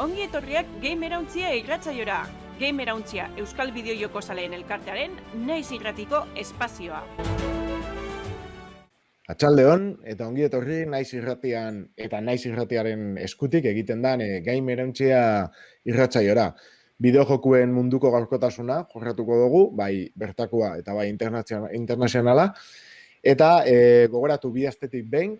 ongi etorriak Gamerauntzia irratzaiora. Gamerauntzia Euskal Bideo Joko Zaleen elkartearen naiz irratiko espazioa. Atxaldeon, eta ongi etorri naiz irratian eta naiz irratiaren eskutik egiten dan e, Gamerauntzia irratzaiora. Bideo jokuen munduko gaurkotasuna jorratuko dugu, bai bertakoa eta bai internazionala. Eta e, gogoratu bi astetik behin,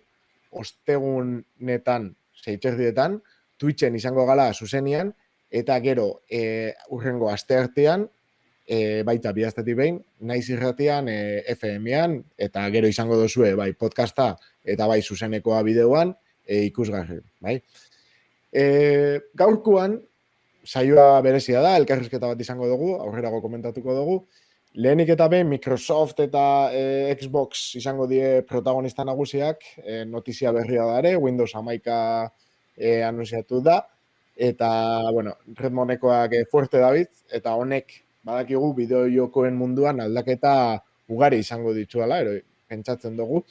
ostegunetan, zeitzerdietan, Twitchen izango gala zuzenian, eta gero e, urrengo asteartean, e, baita bidaztetik behin, naiz irratian e, FM-ean, eta gero izango dozue bai podcasta eta bai zuzenekoa bideoan e, ikusgarri. Bai? E, gaurkuan, saioa berezia da, elkarrizketa bat izango dugu, aurrerago komentatuko dugu, Lehenik eta behin Microsoft eta e, Xbox izango die protagonista nagusiak, e, notizia berria da ere, Windows amaika e, anunciatu da, eta, bueno, Redmonekoak fuerte David, eta honek badakigu bideo jokoen munduan aldaketa ugari izango dituela, ero, pentsatzen dugu.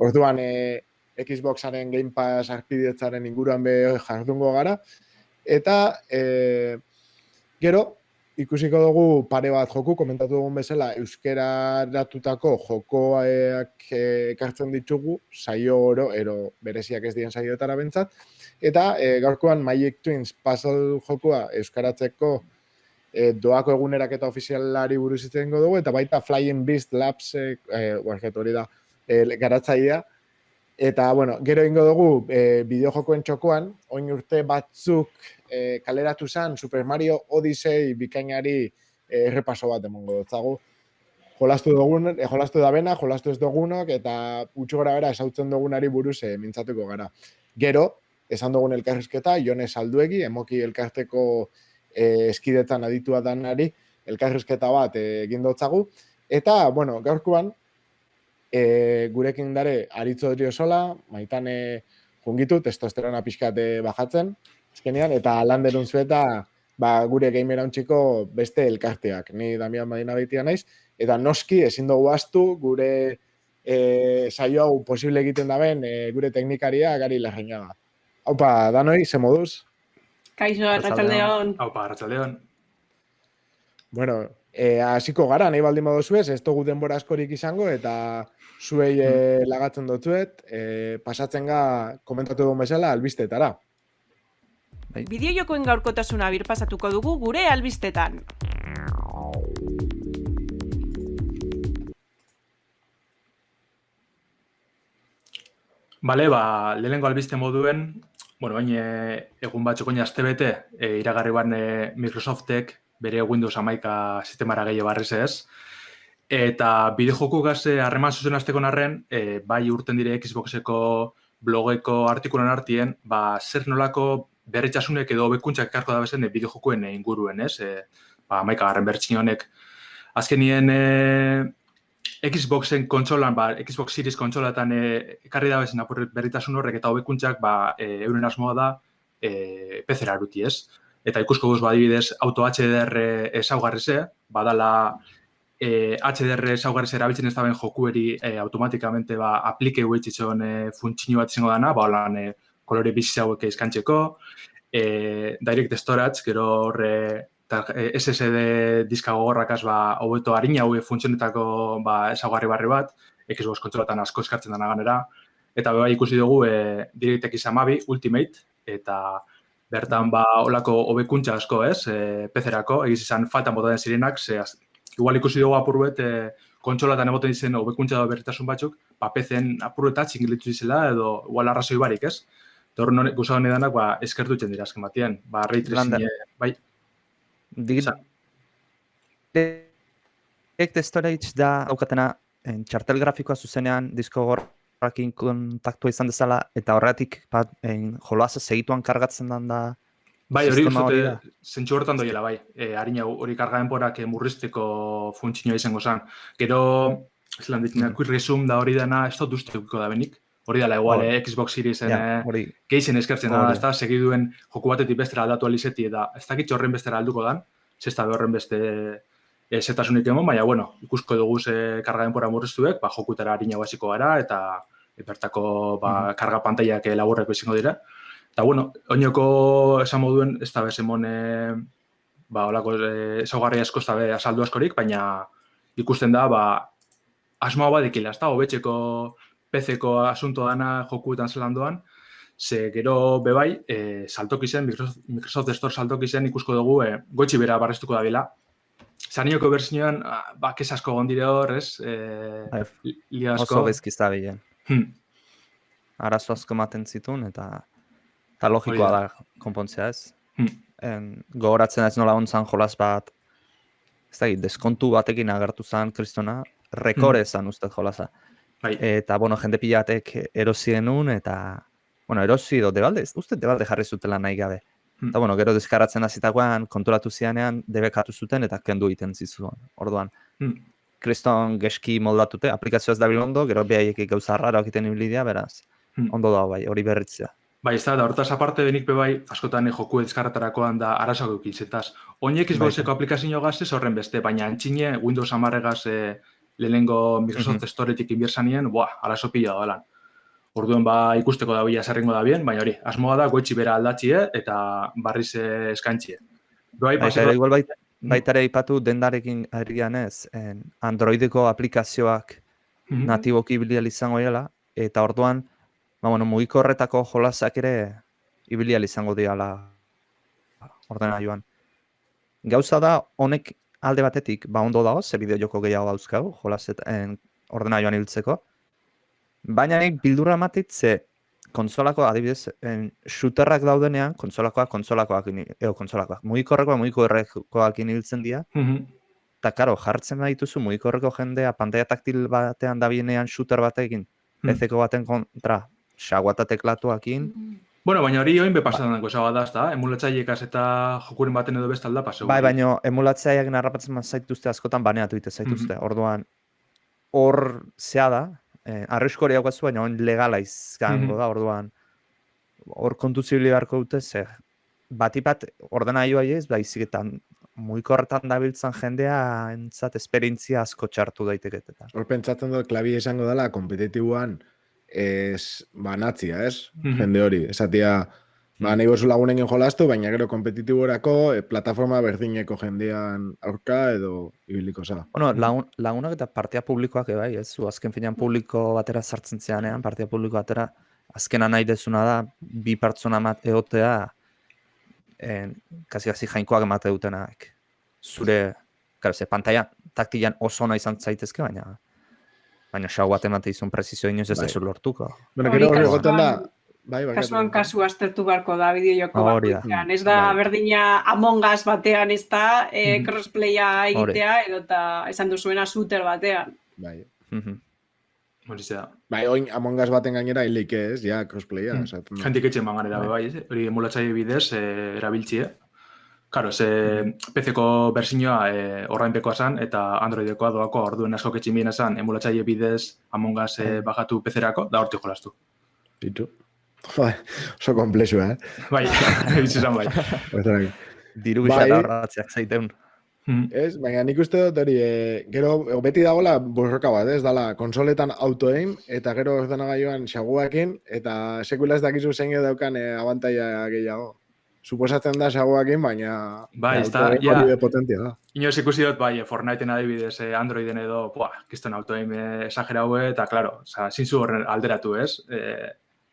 Orduan, e, Xboxaren Game Pass arpidetzaren inguruan be jardungo gara, eta e, gero, ikusiko dugu pare bat joku, komentatu dugun bezala, euskera datutako jokoak ekartzen ditugu, saio oro, ero bereziak ez dien saioetara bentsat, Eta e, gaurkoan Magic Twins puzzle jokoa euskaratzeko e, doako egunerak eta ofizialari buruz itzen dugu, eta baita Flying Beast Labs, e, e, hori da, e, garatzaia. Eta, bueno, gero ingo dugu e, bideo jokoen txokoan, oin urte batzuk e, kaleratu zen Super Mario Odyssey bikainari e, errepaso bat emongo dutzagu. Jolastu dugun, e, jolastu da bena, jolastu ez dugunok, eta utxu gara bera esautzen dugunari buruz e, mintzatuko gara. Gero, esan dugun elkarrizketa, Jone Salduegi, emoki elkarteko e, eskidetan aditua danari, elkarrizketa bat e, egin dutzagu. Eta, bueno, gaurkoan, e, gurekin dare aritzo dira sola, maitan e, jungitu, testosterona pixkate bajatzen, ezkenean, eta landerun zueta, ba, gure gamera beste elkarteak. Ni Damian Madina baitia naiz, eta noski ezin dugu astu gure e, saio hau posible egiten da ben, e, gure teknikaria gari lehenaga. Aupa, danoi, ze moduz? Kaixo, Arratxaldeon. Aupa, Arratxaldeon. Bueno, eh, hasiko gara, nahi baldin modu zuez, ez dugu denbora askorik izango, eta zuei eh, lagatzen dutzuet, eh, pasatzen ga, komentatu dugun bezala, albistetara. Bai. Bideo jokoen gaurkotasuna bir pasatuko dugu gure albistetan. Bale, ba, lehenengo albiste moduen, bueno, baina egun batzuk oina azte bete, e, iragarri ban e, Microsoftek bere Windows amaika sistemara gehiago barriz ez. Eta bide joku gaze harreman zuzen azteko narren, e, bai urten dire Xboxeko blogeko artikulan artien, ba, zer nolako berretxasunek edo bekuntzak ekarko da bezen bide jokuen inguruen, ez? E, ba, amaika garren bertxin honek. Azkenien, e, Xboxen kontsolan, ba, Xbox Series kontsolatan e, ekarri da bezin berritasun horrek eta hobekuntzak ba, e, euren asmoa da e, PC-era eruti ez. Eta ikusko guz, badibidez, auto HDR esaugarri ze, badala e, HDR esaugarri ze erabiltzen ez da ben jokueri e, automatikamente ba, aplike huetxitzen e, funtsinu bat izango dana, ba, holan e, kolore bizi hauek izkantzeko, e, direct storage, gero horre Eh, SSD diska gogorrakaz ba hobeto arina hau funtzionetako ba esagarri barri bat, Xbox kontsolatan asko eskartzen dana ganera eta bai ikusi dugu e, DirectX 12 Ultimate eta bertan ba holako hobekuntza asko, ez? E, PC-erako egiz izan faltan bota den zirenak, ze igual ikusi dugu apurbet e, kontsolatan eboten dizen hobekuntza da berritasun batzuk, ba PC-en apurbetat txingilitu dizela edo igual arrazoi barik, ez? Torren honek gusau danak ba eskertu dira azken batean. Ba ray tracing bai. Direct storage da aukatena en txartel grafikoa zuzenean disko gorrakin kontaktua izan dezala eta horretik bat en joloasa segituan kargatzen dan da Bai, hori uste, zentsu horretan doiela, bai. E, harina hori karga denporak murrizteko funtzioa izango zen. Gero, zelan ditzen, mm. da hori dena, ez dut uste da benik. Hori dela, igual, eh, Xbox Seriesen yeah, eh, geizen eskertzen da, ez da, segiduen joku batetik bestera aldatu alizeti, eta ez dakit horren bestera alduko dan, zesta horren beste e, zetasunik emon, baina, bueno, ikusko dugu ze karga denpora murriztuek, ba, jokutera harina basiko gara, eta bertako ba, mm -hmm. karga pantaiak laburreko izango dira. Eta, bueno, oinoko esan moduen, ez da bezemon, e, ba, olako e, ezaugarri asko ez da be azaldu askorik, baina ikusten da, ba, asmoa badikila, ez da, hobetzeko PC-ko asunto dana jokuetan zelan doan, ze gero bebai, e, saltoki zen, Microsoft, Microsoft Store saltoki zen ikusko dugu, e, goitxi bera barrestuko da bila. Zanioko berzioan, ba, kesasko gondire hor, ez? E, li asko. Oso bezkiz da bilen. Hmm. Arazo asko ematen zituen, eta, eta logikoa da konpontzea ez. Hmm. En, gogoratzen ez nola ontzan jolas bat, ez da, deskontu batekin agertu zen kristona, rekore zen ustez jolasa. Bai, Eta, bueno, jende pilatek erosi genuen, eta, bueno, erosi edo debalde, uste debalde jarri zutela nahi gabe. Hmm. Eta, bueno, gero deskaratzen hasitakoan konturatu zianean, debekatu zuten eta kendu egiten zizuen. Orduan, Hmm. kriston geski moldatute, aplikazioa ez da ondo, gero behaiek gauza raro egiten ibili dira, beraz, Hmm. ondo da bai, hori berritzea. Bai, ez da, da hortaz aparte benik bebai, askotan e, joku ezkarretarakoan da arazoak eukiz, etaz. Oinek Xboxeko aplikazio gaz ez horren beste, baina antxine Windows amarregaz e, lehenengo Microsoft Mhm. Storetik inbierzanien, buah, arazo pila da lan. Orduan ba ikusteko da bila zerrengo da bien, baina hori, asmoa da goitxi bera aldatxie eta barriz eskantxie. Bai, ere, igual bait, baita ere ipatu dendarekin arian ez, en, Androideko aplikazioak Mhm. natiboki ibili izango dela, eta orduan, ba, bueno, mugiko horretako jolasak ere ibili izango diala ordenagailuan. Gauza da, honek alde batetik, ba ondo dago, ze bideo joko gehiago dauzkagu, jolasetan ordenagailuan hiltzeko, baina nik bildurra ematit ze konsolako, adibidez, en, shooterrak daudenean, konsolakoak, konsolakoak, eo, konsolakoak, mugikorrekoak, mugikorrekoak hiltzen dira, Mhm. Eta, karo, jartzen badituzu mugikorreko jendea pantalla taktil batean dabienean shooter batekin, Hmm. PC-ko baten kontra, xagua eta teklatuakin, Bueno, baina hori oin bepasatzen dago esaga da, ezta? Emulatzailekaz eta jokuren baten edo bestalda paseu. bai, baino emulatzaileak narrapatzen bat zaituzte askotan baneatu ite zaituzte. Mhm. Orduan, hor zea da, eh, arrisko hori daukazu, baina on legala izango Mhm. da, orduan, hor kontu zibili beharko dute, ze bati bat ordenagailu ez, baizik eta mugikorretan dabiltzan jendea entzat esperientzia asko txartu daiteket eta. Hor pentsatzen dut, klabi esango dela, kompetitiboan ez banatzia, ez? Mhm. Jende hori, esatia, ba, nahi bozu lagunen jolastu, baina gero kompetitiborako e, plataforma berdineko jendean aurka edo ibiliko za. Bueno, lagun, lagunak eta partia publikoak ere bai, ez? Zu azken finean publiko batera sartzen zeanean, partia publiko batera, azkena nahi dezuna da, bi pertsona mat egotea, en, kasi kasi jainkoak emate dutenak. Zure, claro, ze pantalla taktilan oso ona izan zaitezke, baina baina xau bat emate izun prezizio inoiz ez Bai. dezu lortuko. Hori gero hori egoten da, bai, bai, Kasuan kasu aztertu beharko da bideojoko Hori da. bakoitzean. Ez da Bai. berdina Among Us batean ez da e, crossplaya egitea edo eta esan duzuena shooter batean. bai. Mhm. Hori zera. Bai, oin Among Us baten gainera hilik ez, ja, crossplaya. Mm. esaten da. Jentik etxen bangan Bai. bai? Hori emulatzaile bidez e, erabiltzie. Karo, ze PC-ko berzinoa e, orrainpekoa zan eta Androidekoa doako orduen asko ketxin biena zan emulatzaile bidez Among Us e, bajatu PC-erako, da hortik jolastu. Bitu. Bai, oso komplexua, eh? Bai, bitzu zan bai. Diru Bai. gisa horratziak zaiteun. Mhm. Ez, baina nik uste dut hori, e, gero beti dagoela borroka bat, ez, dala konsoletan auto-aim, eta gero ordenagailuan xaguakin, eta sekula ez dakizu zein daukan e, abantaia gehiago. Suposatzen da xaguakin, baina Bai, ez da, ja. potentia da. Inoz ikusi dut, bai, Fortniteen adibidez eh, Androiden edo, buah, kiston autoaim eh, exagerau, eta, klaro, oza, zinzu horren alderatu, ez? Eh,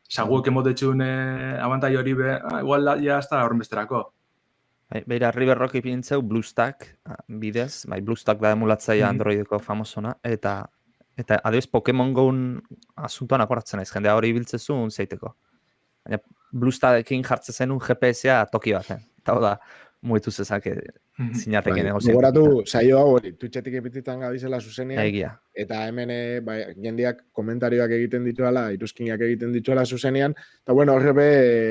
Saguek emotetxun eh, abantai hori be, ah, igual da, ja, ez da horren besterako. Bai, beira, River Rock ipintzeu BlueStack ah, bidez, bai, BlueStack da emulatzaia Mhm. Androideko famosona, eta eta adibidez Pokemon Go'n asuntoan akoratzen naiz, jendea hori ibiltzezun zeiteko. Baina BlueStackekin jartzen zenun GPS-a toki baten. Eta hau da, muetu zezake Mhm. zinateke Bai, negozio. Gogoratu, saio hau hori, Twitchetik epititan gabizela zuzenean, Egia. eta hemen e, bai, jendeak komentarioak egiten dituela, iruzkinak egiten dituela zuzenean, eta bueno, horre be,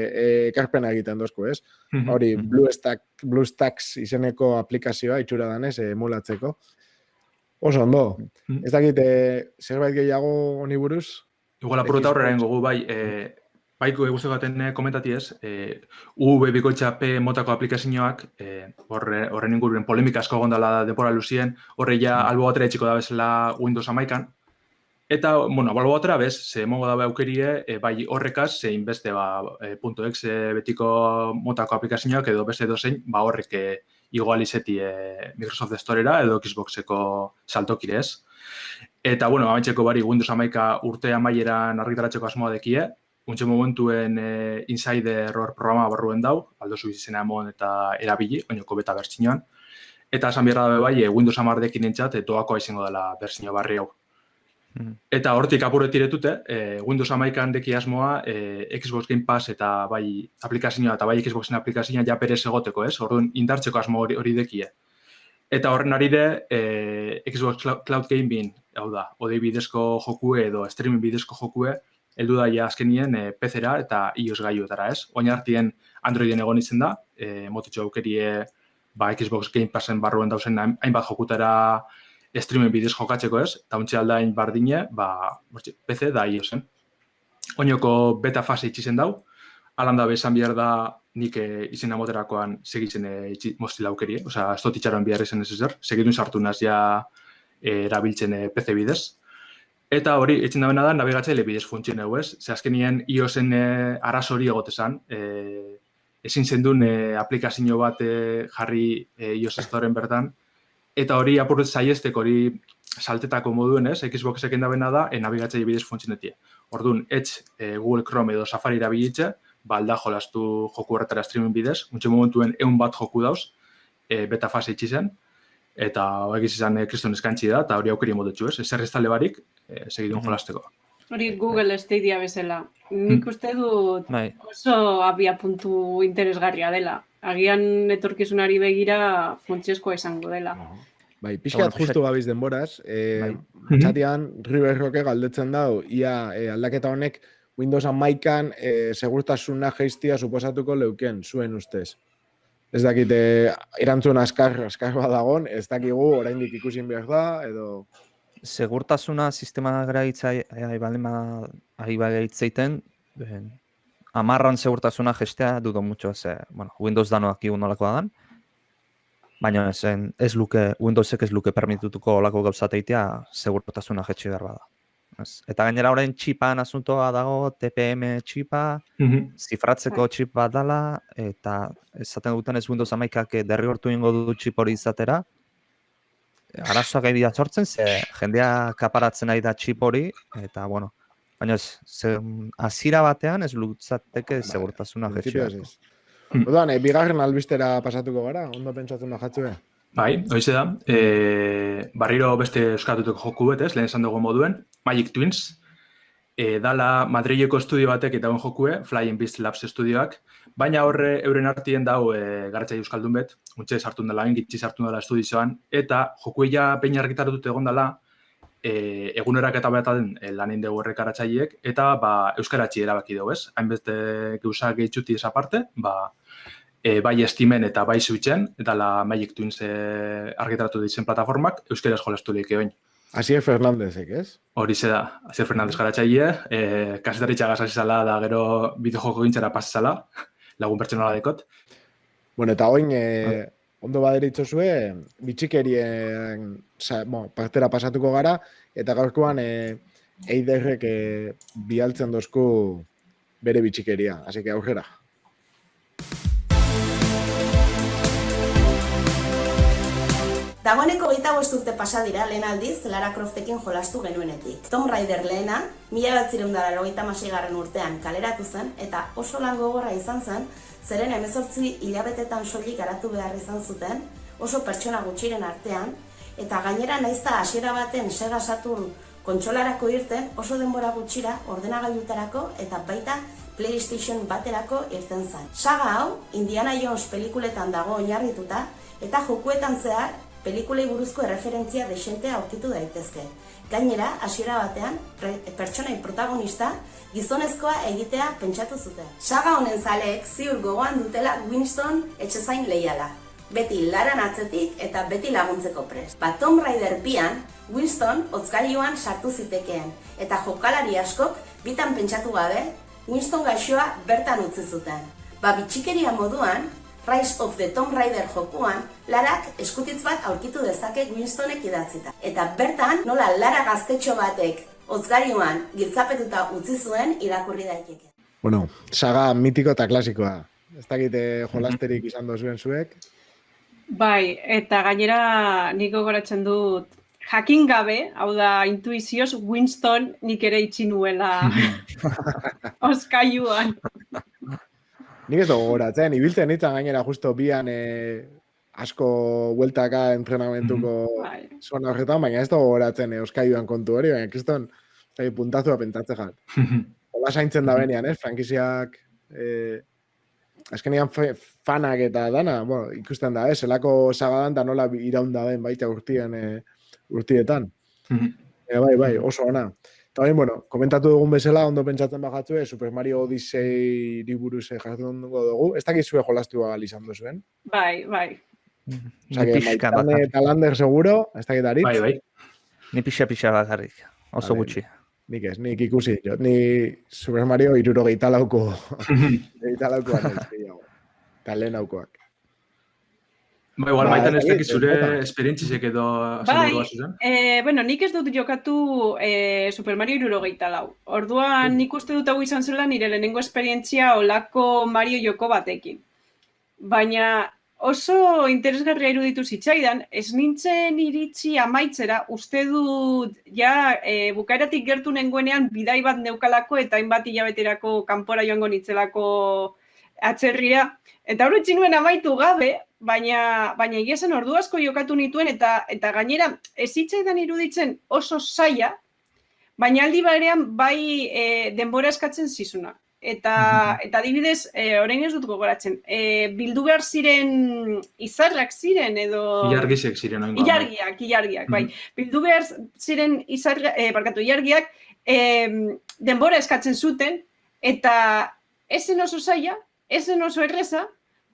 e, ekarpena egiten dozko, ez? Mhm. Hori, Mhm. BlueStack, BlueStacks izeneko aplikazioa itxura danez, eh, emulatzeko. Oso ondo. Mhm. Ez dakit, eh, zerbait gehiago honi buruz? Igual apurota Xbox. horrela ingo bai, e, baiko guzti baten eh, komentati ez, e, UV bikoitza P motako aplikazioak, e, horre, horren inguruan polemika asko gondala denpora luzien, horre ja albo batera etxiko da bezala Windows amaikan, Eta, bueno, balbo batera bez, ze emongo dabe aukerie, e, bai horrekaz, zein beste, ba, e, .exe betiko motako aplikazioak edo beste dozein, ba horrek e, igual izeti e, Microsoft Storera edo Xboxeko saltokire ez. Eta, bueno, amaitzeko bari Windows amaika urte amaieran argitaratzeko asmoa dekie, untxe momentuen e, Insider Error programa barruen dau, aldo zu izena emon eta erabili, oinoko beta bertsinoan. Eta esan behar dabe bai, e, Windows amardekin entzat, e, doakoa izango dela bertsino barri hau. Mm. Eta hortik apurret iretute, e, Windows amaikan deki asmoa, e, Xbox Game Pass eta bai aplikazioa eta bai Xboxen aplikazioa ja perez egoteko, ez? Orduan, indartzeko asmo hori, hori dekie. Eta horren ari de, e, Xbox Cloud Gaming, hau da, odei bidezko jokue edo streaming bidezko jokue, heldu da ja azkenien e, PC-era eta iOS gaiuetara, ez? Oin hartien Androiden egon izen da, e, motitxo aukerie ba, Xbox Game Passen barruen dauzen hainbat jokutara streamen bidez jokatzeko ez, eta ontsi aldain bardine, ba, PC da iOSen. Oinoko beta fase itxizen dau, alanda bezan bihar da nik e, izena moterakoan segitzen e, itxi, mozti laukerie, oza, ez dut itxaron bihar ezen ez ezer, segitun sartu naz ja e, erabiltzen e, PC bidez. Eta hori, etxen da da, nabigatzaile bidez funtzien egu ez, ze azkenien iOSen e, arazori egotezan, e, ezin zendun e, aplikazio bat e, jarri e, iOS Storeen bertan, eta hori apurret zaiestek hori saltetako moduen ez, Xbox eken da e, nabigatzei bidez funtzionetie. Orduan, etx e, Google Chrome edo Safari da bilitze, balda jolastu joku horretara streaming bidez, muntxe momentuen egun bat joku dauz, e, beta fase itxi zen, eta egiz izan e, kriston eskantzi da, eta hori aukeri modetxu ez, ez erreztale barik, e, segidun jolasteko. Hori Google Stadia bezala. Nik mm. uste dut bai. oso abia puntu interesgarria dela agian etorkizunari begira funtsezkoa izango dela. Bai, pixkat justu gabiz denboraz, e, bai. Txatian River Roque galdetzen dau, ia e, aldaketa honek Windows amaikan e, segurtasuna geistia suposatuko leuken, zuen ustez. Ez dakit, e, erantzun askar, askar badagon, ez dakigu oraindik ikusin behar da, edo... Segurtasuna sistema gara itzai, ari bale amarran segurtasuna gestea dudo mucho, ze, bueno, Windows dano aki nolakoa dan, baina esen, ez luke, Windowsek ez luke permitutuko olako gauzateitea segurtasuna jetxe behar bada. Ez. Eta gainera orain txipan asuntoa dago, TPM txipa, mm zifratzeko txip bat dala, eta esaten duten ez Windows amaikak derrigortu ingo du txip hori izatera, arazoak egia sortzen, ze jendea kaparatzen nahi da txip hori, eta bueno, Baina ez, azira batean ez lutzateke bai, segurtasuna jetxea. Hmm. Odan, e, bigarren albistera pasatuko gara, ondo pentsatzen da jatzue. Bai, hoize da. E, barriro beste euskatuteko joku betez, lehen esan dugu moduen, Magic Twins. E, dala Madrileko estudio batek eta ben jokue, Flying Beast Labs estudioak. Baina horre euren artien dau e, garatzai euskaldun bet, untxe sartun dela, ingitzi sartun dela estudizioan, eta jokueia peina argitaratuta egon dela, e, egunerak eta den e, lanin dugu errekaratzaileek, eta ba, euskaratzi erabaki dugu, ez? Hainbeste gauza gehitzuti esa ba, e, bai estimen eta bai zuitzen, eta la Magic Twins e, argitaratu ditzen plataformak, euskaraz jolastu lehik egoin. Asier Fernandezek, ez? Hori ze da, Asier Fernandez garatzaile, e, kasetaritza gazazizala da gero bideojoko gintzara pasizala, lagun pertsonala dekot. Bueno, eta oin, e, ondo baderitzo zue, bitxikerien sa, bon, partera pasatuko gara, eta gaurkoan e, eiderrek e, bialtzen dozku bere bitxikeria. Así que aurrera. Dagoeneko gita urte pasa dira lehen aldiz Lara Croftekin jolastu genuenetik. Tom Raider lehena, mila bat zirundara garren urtean kaleratu zen, eta oso lan gogorra izan zen, zeren emezortzi hilabetetan soilik garatu behar izan zuten, oso pertsona gutxiren artean, eta gainera naizta hasiera baten Sega Saturn kontsolarako irten oso denbora gutxira ordenagailutarako eta baita PlayStation baterako irten zen. Saga hau, Indiana Jones pelikuletan dago oinarrituta, eta jokuetan zehar pelikulei buruzko erreferentzia desentea aurkitu daitezke. Gainera, hasiera batean, pertsonai protagonista, gizonezkoa egitea pentsatu zuten. Saga honen zaleek ziur gogoan dutela Winston etxezain lehiala. Beti laran atzetik eta beti laguntzeko pres. Ba Tom Raider bian, Winston otzkailioan sartu zitekeen, eta jokalari askok bitan pentsatu gabe, Winston gaixoa bertan utzi zuten. Ba bitxikeria moduan, Rise of the Tomb Raider jokuan, Larak eskutitz bat aurkitu dezake Winstonek idatzita. Eta bertan, nola Lara gaztetxo batek Otzgariuan, giltzapetuta utzi zuen irakurri daiteke. Bueno, saga mitiko eta klasikoa. Ez dakite jolasterik izan dozuen zuek. Bai, eta gainera niko goratzen dut jakin gabe, hau da intuizioz, Winston nik ere itxi nuela oskaiuan. Nik ez dugu goratzen, ibiltzen nintzen gainera justo bian eh, asko bueltaka entrenamentuko Bai. zona horretan, baina ez dugu goratzen eh, oskaiuan kontu hori, baina kriston eh, puntazua pentatze jat. Hola zaintzen da benean, ez? Frankiziak eh, azkenean fanak eta dana, bueno, ikusten da, ez? Zelako sagadan da nola iraunda den baita urtien eh, urtietan. E, bai, bai, oso ona. Eta bain, bueno, komentatu dugun bezala, ondo pentsatzen bajatzue, Super Mario Odyssey buruz jardun dugu. Ez dakizue jolastu bagal izan duzuen. Bai, bai. Osa, Ni que Maitane eta Lander seguro, ez dakit aritz. Bai, bai. Ni pixa-pixa bakarrik. Oso Vale. gutxi. Nik ez, nik ikusi. Jo, ni Super Mario iruro lauko, laukoa naiz gehiago. Eta lehen aukoak. Ba, igual, Ba, maitan ez ez dakit zure esperientzisek edo Bai. E, bueno, nik ez dut jokatu e, Super Mario irurogeita lau. Orduan nik uste dut hau izan zela nire lehenengo esperientzia olako Mario joko batekin. Baina oso interesgarria iruditu zitzaidan, ez nintzen iritsi amaitzera, uste dut ja e, bukaeratik gertu nengoenean bidai bat neukalako eta hainbat hilabeterako kanpora joango nitzelako atzerrira. Eta hori utzi nuen amaitu gabe, baina baina egia ordu asko jokatu nituen eta eta gainera ez zitzaidan iruditzen oso saia, baina aldi barean bai e, denbora eskatzen zizuna. Eta, eta adibidez, e, orain ez dut gogoratzen, e, bildu behar ziren izarrak ziren edo... Ilargizek ziren oingo. Ilargiak, ilargiak, bai. Bildu behar ziren izarga, eh, barkatu, ilargiak em, denbora eskatzen zuten, eta ez zen oso zaila, ez zen oso erreza,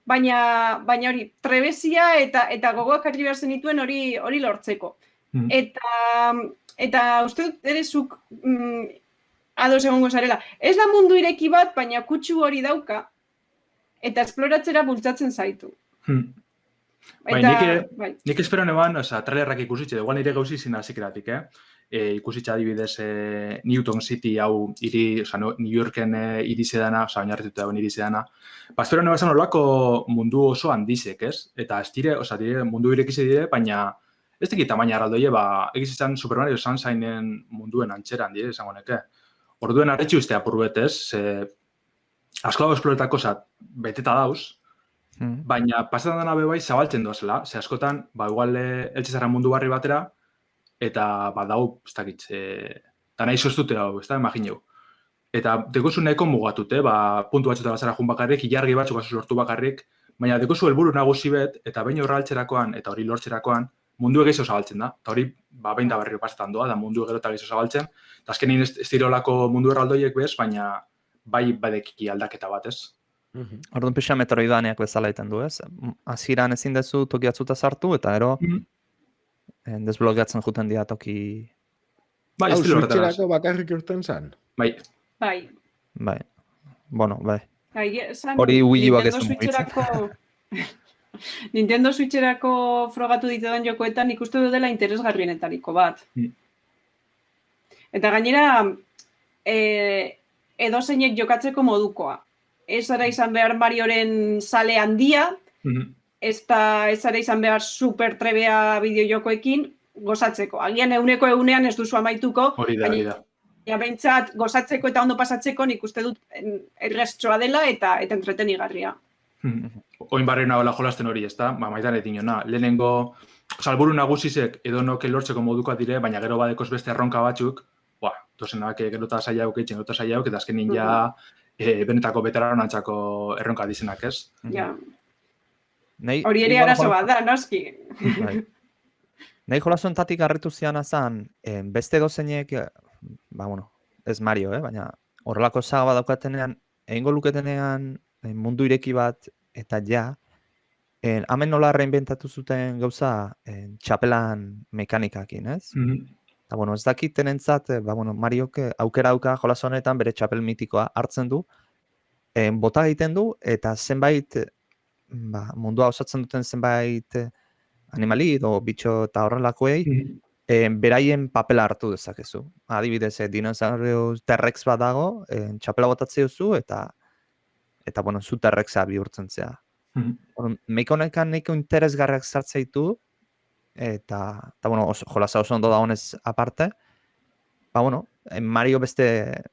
baina, baina hori, trebezia eta eta gogoak harri behar zenituen hori hori lortzeko. Mhm. Eta, eta uste dut ere zuk mm, ados egongo zarela. Ez da mundu ireki bat, baina kutsu hori dauka, eta esploratzera bultzatzen zaitu. Hmm. Bai, Eta, nik ere- bai. Nik espero neban, oza, trailerrak ikusitxe, nire gauzi zin hazikeratik, eh? E, ikusitxe adibidez e, Newton City hau iri, oza, no, New Yorken e, iri zedana, oza, oinarrituta dagoen iri zedana. Ba, espero neban zan olako mundu oso handizek, ez? Eta ez dire, oza, dire, mundu irekize dire, baina ez tekit tamaina arraldoie, ba, egiz izan Super Mario Sunshinen munduen antxeran dire, esango neke. Orduen arretxu uste apur betez, ze, asko dago esploretako, oza, beteta dauz, Mm. Baina pasetan dena be bai zabaltzen doazela. Ze askotan, ba, igual eltze zara mundu barri batera, eta ba, dau, ez dakit, e, da nahi sostute hau, ez da, imagineu. Eta dekozu nahiko mugatute, ba, puntu batzuta bazara jun bakarrik, ilargi batzuk bazu sortu bakarrik, baina dekozu helburu nagusi bet, eta behin horra altzerakoan, eta hori lortzerakoan, mundu egizu zabaltzen da. Eta hori, ba, behin da berriro pasetan doa, da mundu gero eta gehiago zabaltzen. Eta azkenin ez, ez dirolako mundu erraldoiek bez, baina bai badekiki aldaketa bat, ez? Orduan pixa metroidaneak bezala egiten du, ez? Hasieran ezin dezu toki batzuta sartu, eta ero Mhm. eh, desblokeatzen juten dira toki... Bai, Hau, estilo horretara. Switcherako bakarrik urten zan. Bai, Bai, Bai, bueno, bai. Bai, esan, Hori Wii Uak ez du. Switcherako Nintendo Switcherako frogatu ditetan jokoetan ikuste du dela interesgarrienetariko bat. Mm. Eta gainera, e, edo zeinek jokatzeko modukoa. Ez ara izan behar Marioren sale handia, Mhm. Ez da ez ara izan behar super trebea bideojokoekin gozatzeko. Agian euneko eunean ez duzu amaituko, hori da, hori da. Ja, behintzat, gozatzeko eta ondo pasatzeko nik uste dut erreztsoa dela eta eta entretenigarria. Oin barri nagoela jolasten hori, ez da? Ba, maitan etin jona. Lehenengo, salburu nagusizek edo noke lortzeko modukoa dire, baina gero badekoz beste erronka batzuk, ba, dozenak gero eta saia aukitzen, gero eta saia auk, eta azkenin ja e, benetako betararonantzako erronka dizenak, ez? Ja. Nei, Hori ere arazo bat da, noski. Bai. Nahi jolasuntatik harritu ziana zan, eh, beste dozeinek, eh, ba, bueno, ez Mario, eh, baina horrelako saga bat daukatenean, egingo luketenean eh, mundu ireki bat, eta ja, eh, hemen nola reinventatu zuten gauza eh, txapelan mekanikakin, ez? Eta, bueno, ez dakiten entzat, ba, bueno, Mariok eh, aukera auka jolas honetan bere txapel mitikoa hartzen du, eh, bota egiten du, eta zenbait, eh, ba, mundua osatzen duten zenbait eh, animali edo bitxo eta horrelakoei, e, beraien papela hartu dezakezu. Adibidez, e, dinosaurio T-Rex bat dago, e, txapela botatzea duzu eta eta bueno, zu T-Rexa bihurtzen zea. Mhm. Orduan, Meiko nahiko interesgarriak sartzea ditu eta, eta bueno, oso, jolasa oso ondo da honez aparte. Ba, bueno, eh, Mario beste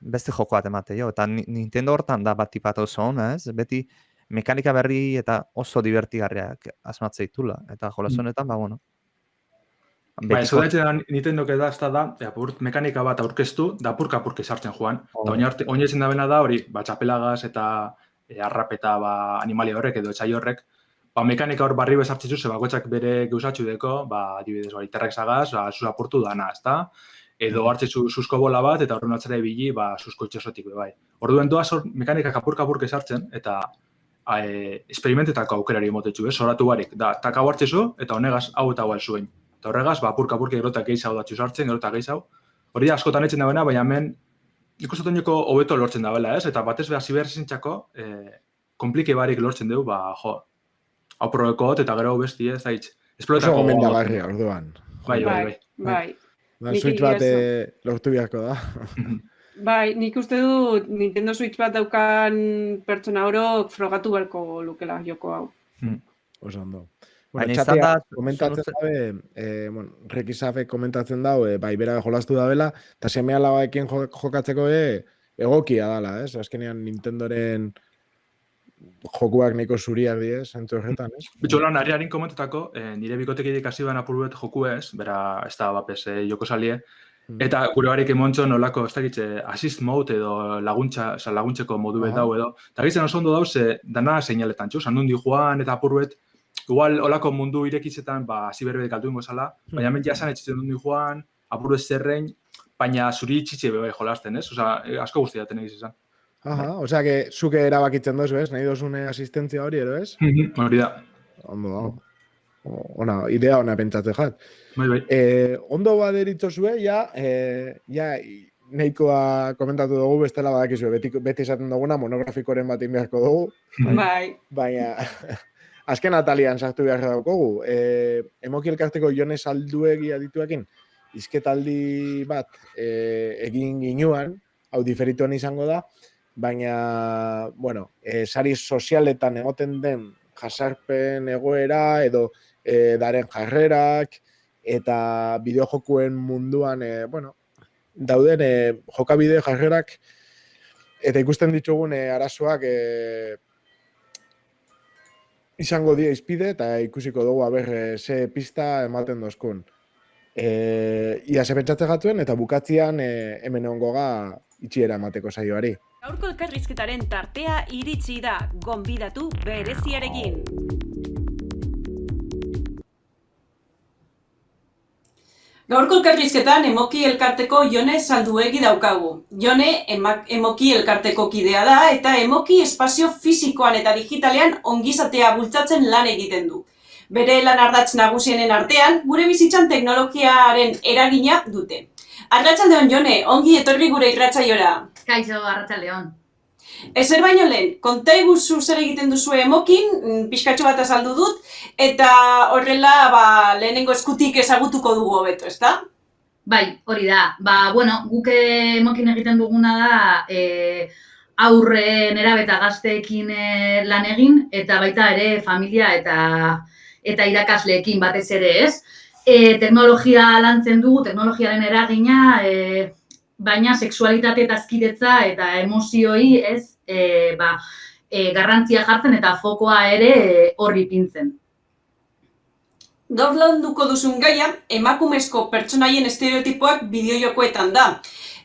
beste joko bat emate jo, eta Ni- Nintendo hortan da bat tipat oso ona, ez? Beti mekanika berri eta oso divertigarriak asmatzea ditula. Eta jolas Mm. honetan, ba, bueno. Bai, betiko- ez da Nintendo da, ez da, apur, mekanika bat aurkeztu, da apurka apurka sartzen joan. Oh. Eta oin ezin da bena da hori, ba, txapelagaz eta e, arrapeta ba, animalia horrek edo etxai horrek, ba, mekanika hor barri bezartzen ze bakoitzak bere geusatxu deko, ba, adibidez, hori terrek zagaz, ba, zuz apurtu dana, ezta? Edo hartze zu, zuzko bola bat, eta horren atzera ibili, ba, zuzko itxasotik, bai. Orduen doaz hor mekanikak apurka apurka sartzen, eta e, esperimentetako aukerari emotetxu, ez? Zoratu barik, da, tak hau hartzezu, eta honegaz hau eta hau zuen. Eta horregaz, ba, apurka apurka gerotak gehiago datxu sartzen, gerotak gehiago. Hori da askotan etzen dagoena, baina hemen uste dut hobeto lortzen dabela, ez? Eta batez behar ziberzintzako, e, komplike barik lortzen dugu, ba, jo, hau probekot, eta gero besti, ez da hitz. Oso gomendagarria, orduan. Bai, bai, bai. bai. Ba, Nik Switch egia bat eh, lortu beharko da. Bai, nik uste dut Nintendo Switch bat daukan pertsona orok frogatu beharko lukela joko hau. Oso ondo. Bueno, txatea da, komentatzen dabe, eh, bueno, Rekisafe komentatzen dau, eh, bai, bera jolastu dabela, eta semea labaekin jo- jokatzeko e, egokia dala, ez? Azkenean Nintendoren jokuak nahiko zuriak diez, zentu horretan, ez? Bitxo lan, ari harin komentetako, eh, nire bikotekidek hasi ban apur bet joku ez, bera, ez da, bapes, eh, joko salie. Eta gure barik emontxo nolako, ez dakitze, assist mode edo laguntza, oza, laguntzeko modu bet dau edo, eta gizen oso ondo dauze, dana seinaletan, txu, sandundi joan eta apur bet, igual olako mundu irekitzetan, ba, hasi berbe kaltu ingo zala, baina hemen jasan etxitzen dundi joan, apur bet zerrein, baina zuri itxitxe bebe jolasten, ez? Osa, eh, asko guztia ten egiz izan. Aha, osea, que zuke erabakitzen dozu, ez? Nahi dozune asistentzia hori, ero, ez? Hori da, Ondo dago. Ona, idea ona pentsatze jat. Bai, bai. Eh, ondo baderitzo zue, ja, eh, ja, nahikoa komentatu dugu bestela badakizue, beti, beti esaten duguna monografikoren bat egin beharko dugu, Bai, baina azken atalian sartu behar daukogu. E, emoki elkarteko Jones Alduegi adituekin, izketaldi bat e, egin ginuan, hau diferituan izango da, baina, bueno, e, sari sozialetan egoten den jasarpen egoera edo e, daren jarrerak eta bideojokuen munduan, e, bueno, dauden e, jokabide jarrerak eta ikusten ditugun e, arazoak e, izango dia izpide eta ikusiko dugu aber ze pista ematen dozkun. E, ia ze pentsatze gatuen eta bukatzian e, hemen ongoga itxiera emateko saioari. Gaurko elkarrizketaren tartea iritsi da, gonbidatu bereziarekin. Gaurko elkarrizketan emoki elkarteko Jone Salduegi daukagu. Jone emoki elkarteko kidea da eta emoki espazio fisikoan eta digitalean ongizatea bultzatzen lan egiten du. Bere lan ardatz nagusienen artean, gure bizitzan teknologiaren eragina dute. Arratsaldeon Jone, ongi etorri gure irratsaiora. Kaixo, Arratsaldeon. Ezer baino lehen, konta iguzu zer egiten duzu emokin, mm, pixkatxo bat azaldu dut, eta horrela ba, lehenengo eskutik ezagutuko dugu hobeto, ezta? Bai, hori da. Ba, bueno, guk emokin egiten duguna da e, aurre nerabe eta gazteekin e, lan egin, eta baita ere familia eta eta irakasleekin batez ere, ez? E, teknologia lantzen dugu, teknologiaren eragina, e, baina sexualitate eta azkidetza eta emozioi, ez? E, ba, e, garrantzia jartzen eta fokoa ere e, horri pintzen. Gaur landuko duzun gaia, emakumezko pertsonaien estereotipoak bideojokoetan da.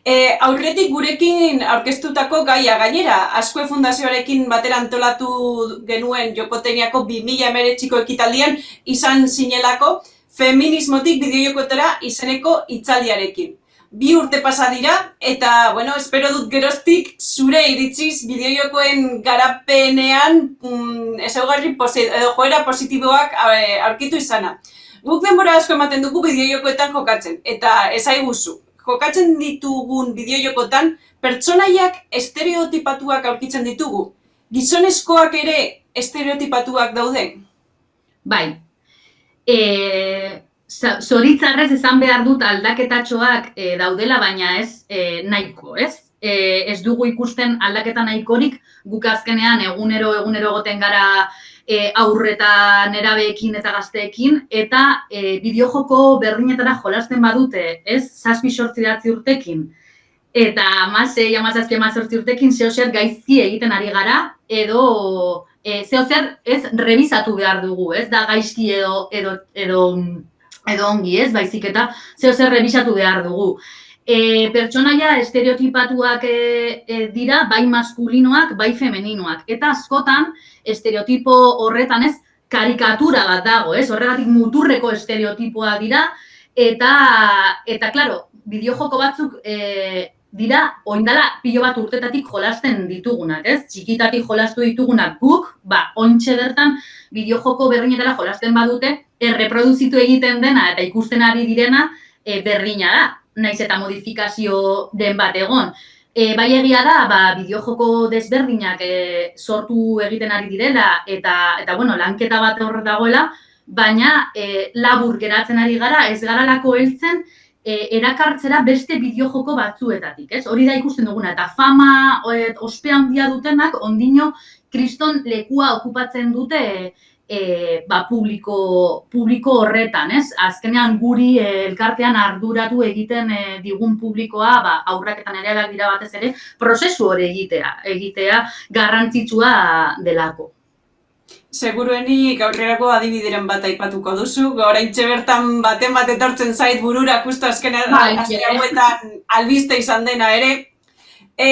E, aurretik gurekin aurkeztutako gaia gainera, Azkue Fundazioarekin batera antolatu genuen Jokoteniako 2000 emeretxiko ekitaldian izan zinelako feminismotik bideojokoetara izeneko hitzaldiarekin. Bi urte pasa dira eta, bueno, espero dut geroztik zure iritziz bideojokoen garapenean mm, ezaugarri edo joera positiboak eh, aurkitu izana. Guk denbora asko ematen dugu bideojokoetan jokatzen, eta ezaiguzu, jokatzen ditugun bideojokotan pertsonaiak estereotipatuak aurkitzen ditugu. Gizonezkoak ere estereotipatuak daude. Bai. E, zoritzarrez esan behar dut aldaketatxoak e, daudela, baina ez e, nahiko, ez? E, ez dugu ikusten aldaketa nahikorik, guk azkenean egunero egunero goten gara e, aurreta nerabeekin eta gazteekin, eta e, bideojoko berdinetara jolasten badute, ez? Zazpi sortzi datzi urtekin, eta amasei, amazazpi, amazortzi urtekin zeo zer gaizki egiten ari gara, edo e, zeo zer ez revisatu behar dugu, ez? Da gaizki edo, edo, edo, edo ongi, ez? Baizik eta zeo zer revisatu behar dugu. E, pertsonaia estereotipatuak e, e, dira, bai maskulinoak, bai femeninoak. Eta askotan, estereotipo horretan ez, karikatura bat dago, ez? Horregatik muturreko estereotipoa dira, eta, eta klaro, bideojoko batzuk e, dira, oindala pilo bat urtetatik jolasten ditugunak, ez? Txikitatik jolastu ditugunak guk, ba, ointxe bertan, bideojoko berdinetara jolasten badute, erreproduzitu egiten dena eta ikusten ari direna e, berdina da, naiz eta modifikazio den bat egon. E, bai egia da, ba, bideojoko desberdinak e, sortu egiten ari direla eta, eta bueno, lanketa bat hor dagoela, baina e, labur geratzen ari gara, ez garalako heltzen, e, erakartzera beste bideojoko batzuetatik, ez? Hori da ikusten duguna, eta fama e, ospe handia dutenak, ondino kriston lekua okupatzen dute e, ba, publiko, publiko horretan, ez? Azkenean guri e, elkartean arduratu egiten e, digun publikoa, ba, aurrak eta nereak dira batez ere, prozesu hori egitea, egitea garrantzitsua delako. Seguruenik aurrerako adibideren bat aipatuko duzu, oraintxe bertan baten bat etortzen zait burura justo azkenean Bai, azken eh. hauetan albiste izan dena ere. E,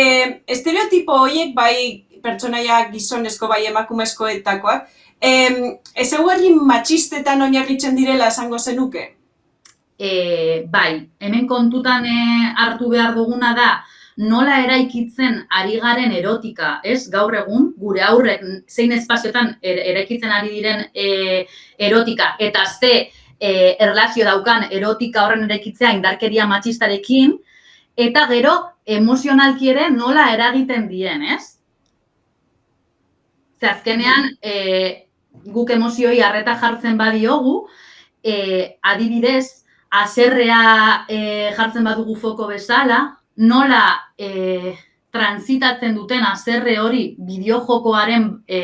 estereotipo horiek bai pertsonaia gizonezko bai emakumezkoetakoak, e, ez eguerri matxistetan oinarritzen direla esango zenuke? E, bai, hemen kontutan e, hartu behar duguna da, nola eraikitzen ari garen erotika, ez? Gaur egun, gure aurrek zein espazioetan er, eraikitzen ari diren e, erotika, eta ze e, erlazio daukan erotika horren eraikitzea indarkeria matxistarekin, eta gero emozionalki ere nola eragiten dien, ez? Ze azkenean, e, guk emozioi harreta jartzen badiogu, e, adibidez, aserrea e, jartzen badugu foko bezala, nola e, transitatzen duten aserre hori bideojokoaren e,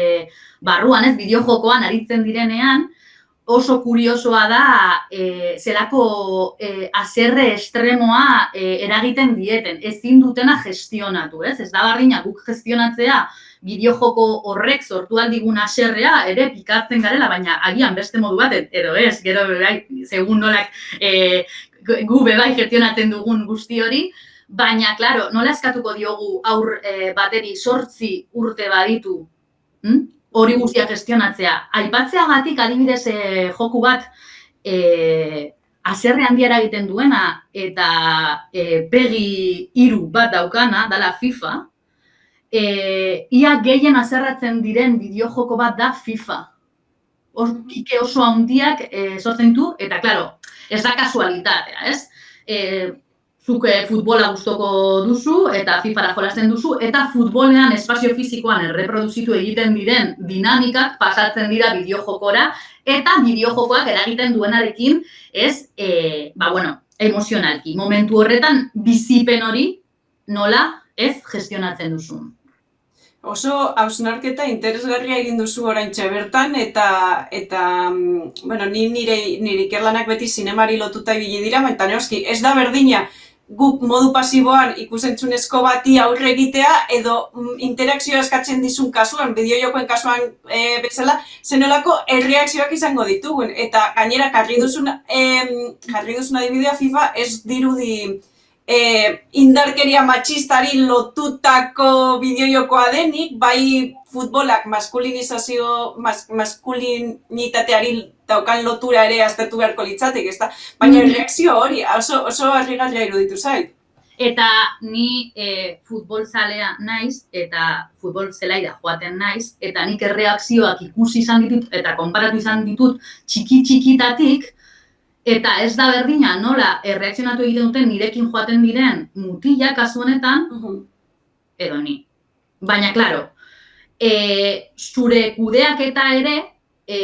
barruan, ez, bideojokoan aritzen direnean, oso kuriosoa da e, zelako e, aserre estremoa e, eragiten dieten, ezin dutena gestionatu, ez? Ez da barrina guk gestionatzea bideojoko horrek sortu aldigun aserrea ere pikatzen garela, baina agian beste modu bat, edo ez, gero bai, segun nolak e, gu bebai gestionatzen dugun guzti hori, baina, klaro, nola eskatuko diogu aur e, bateri sortzi urte baditu, hm? hori guztia gestionatzea. Aipatzeagatik adibidez e, joku bat e, aserre handiara egiten duena eta e, pegi hiru bat daukana, dala FIFA, e, ia gehien aserratzen diren bideojoko bat da FIFA. Hor, oso handiak e, sortzen du, eta, klaro, ez da kasualitatea, ez? E, zuk eh, futbola gustoko duzu eta FIFAra jolasten duzu eta futbolean espazio fisikoan erreproduzitu egiten diren dinamikak pasatzen dira bideojokora eta bideojokoak eragiten duenarekin ez, e, ba bueno, emozionalki. Momentu horretan bizipen hori nola ez gestionatzen duzu. Oso hausnarketa interesgarria egin duzu oraintxe bertan eta eta mm, bueno, ni nire nire ikerlanak beti zinemari lotuta ibili dira, baina noski ez da berdina guk modu pasiboan ikusentzunezko bati aurre egitea edo mm, interakzioa eskatzen dizun kasuan, bideojokoen kasuan e, bezala, zenolako erreakzioak izango ditugun. Eta gainera, jarri duzun, em, jarri duzun adibidea FIFA ez dirudi e, indarkeria matxistari lotutako bideojokoa denik, bai futbolak maskulinizazio, mas, maskulinitateari daukan lotura ere aztertu beharko litzatik, ezta? Baina Mhm. reakzio hori oso, oso harrigarria iruditu zait. Eta ni e, futbol zalea naiz, eta futbol zelaira joaten naiz, eta nik erreakzioak ikusi izan ditut, eta konparatu izan ditut txiki-txikitatik, eta ez da berdina nola erreakzionatu egiten duten nirekin joaten diren mutila kasu honetan, edo ni. Baina, klaro, e, zure kudeaketa ere e,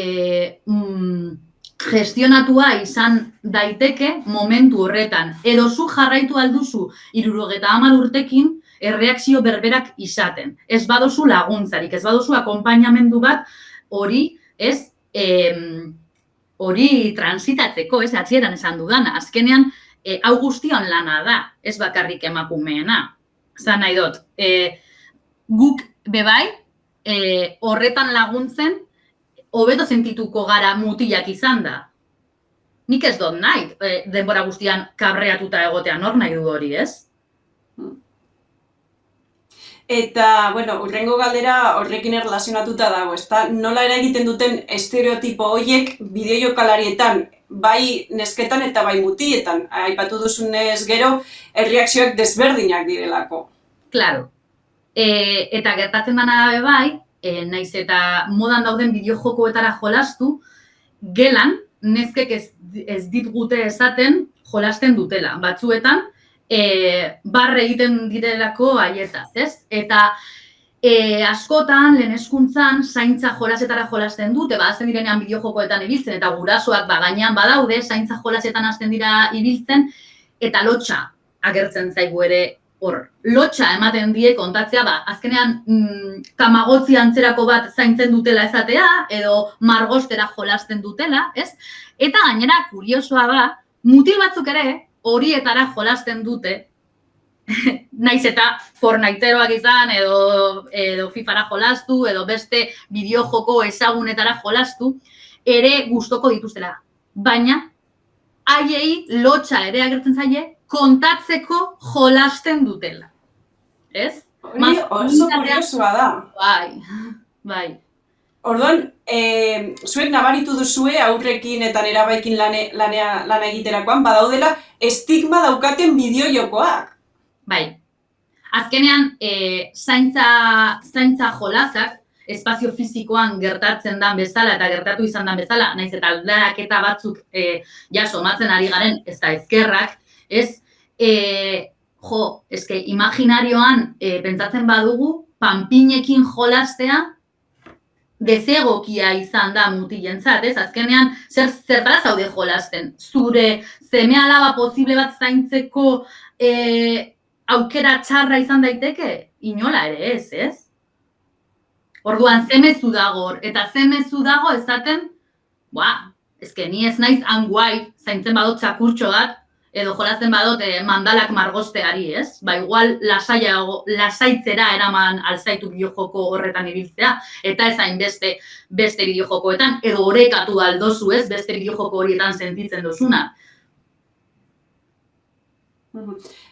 mm, gestionatua izan daiteke momentu horretan. Edo zu jarraitu alduzu irurogeta hamar urtekin erreakzio berberak izaten. Ez badozu laguntzarik, ez badozu akompainamendu bat hori, ez, em, hori transitatzeko, ez, atzieran esan dudana. Azkenean, e, hau guztion lana da, ez bakarrik emakumeena. Zan nahi dut, e, guk bebai, e, horretan laguntzen, hobeto sentituko gara mutilak izan da. Nik ez dut nahi, e, denbora guztian kabreatuta egotean hor nahi du hori, ez? Eta, bueno, urrengo galdera horrekin erlazionatuta dago, ezta? Nola eragiten duten estereotipo horiek bideojokalarietan, bai nesketan eta bai mutietan. Aipatu duzunez gero, erreakzioak desberdinak direlako. Claro. E, eta gertatzen dana dabe bai, e, naiz eta modan dauden bideojokoetara jolastu, gelan, neskek ez, ez dit gute esaten jolasten dutela. Batzuetan, e, barre egiten direlako haietaz, ez? Eta e, askotan, lehen eskuntzan, zaintza jolasetara jolasten dute, ba, azten direnean bideojokoetan ibiltzen, eta gurasoak ba, gainean badaude, zaintza jolasetan hasten dira ibiltzen, eta lotxa agertzen zaigu ere hor. Lotxa ematen die kontatzea, ba, azkenean mm, tamagotzi antzerako bat zaintzen dutela ezatea, edo margostera jolasten dutela, ez? Eta gainera, kuriosoa da, mutil batzuk ere, horietara jolasten dute, naiz eta Fortniteeroak izan, edo, edo FIFAra jolastu, edo beste bideojoko ezagunetara jolastu, ere gustoko dituztela. Baina, haiei lotxa ere agertzen zaie, kontatzeko jolasten dutela. Ez? Hori oso kuriosoa da. Bai, bai. Orduan, e, zuek nabaritu duzue aurrekin eta nerabaikin lane, lanea, lana egiterakoan, badaudela estigma daukaten bideojokoak. Bai. Azkenean, e, zaintza, zaintza jolazak, espazio fizikoan gertatzen dan bezala eta gertatu izan dan bezala, naiz eta aldarak eta batzuk e, ja somatzen ari garen, ez da ezkerrak, ez, e, jo, eske, imaginarioan e, pentsatzen badugu, panpinekin jolastea, dezegokia izan da mutilentzat, ez? Azkenean, zer zertara zaude jolasten? Zure zeme alaba posible bat zaintzeko e, aukera txarra izan daiteke? Inola ere ez, ez? Orduan, zemezu dago, eta zemezu dago ezaten, ba, ezke ni ez naiz anguai zaintzen badot txakurtxo bat, edo jolasten badot eh, mandalak margosteari, ez? Ba, igual lasaia, lasaitzera eraman alzaitu bideojoko horretan ibiltzea, eta ez hain beste, beste bideojokoetan, edo orekatu aldozu, ez? Beste bideojoko horietan sentitzen dozuna.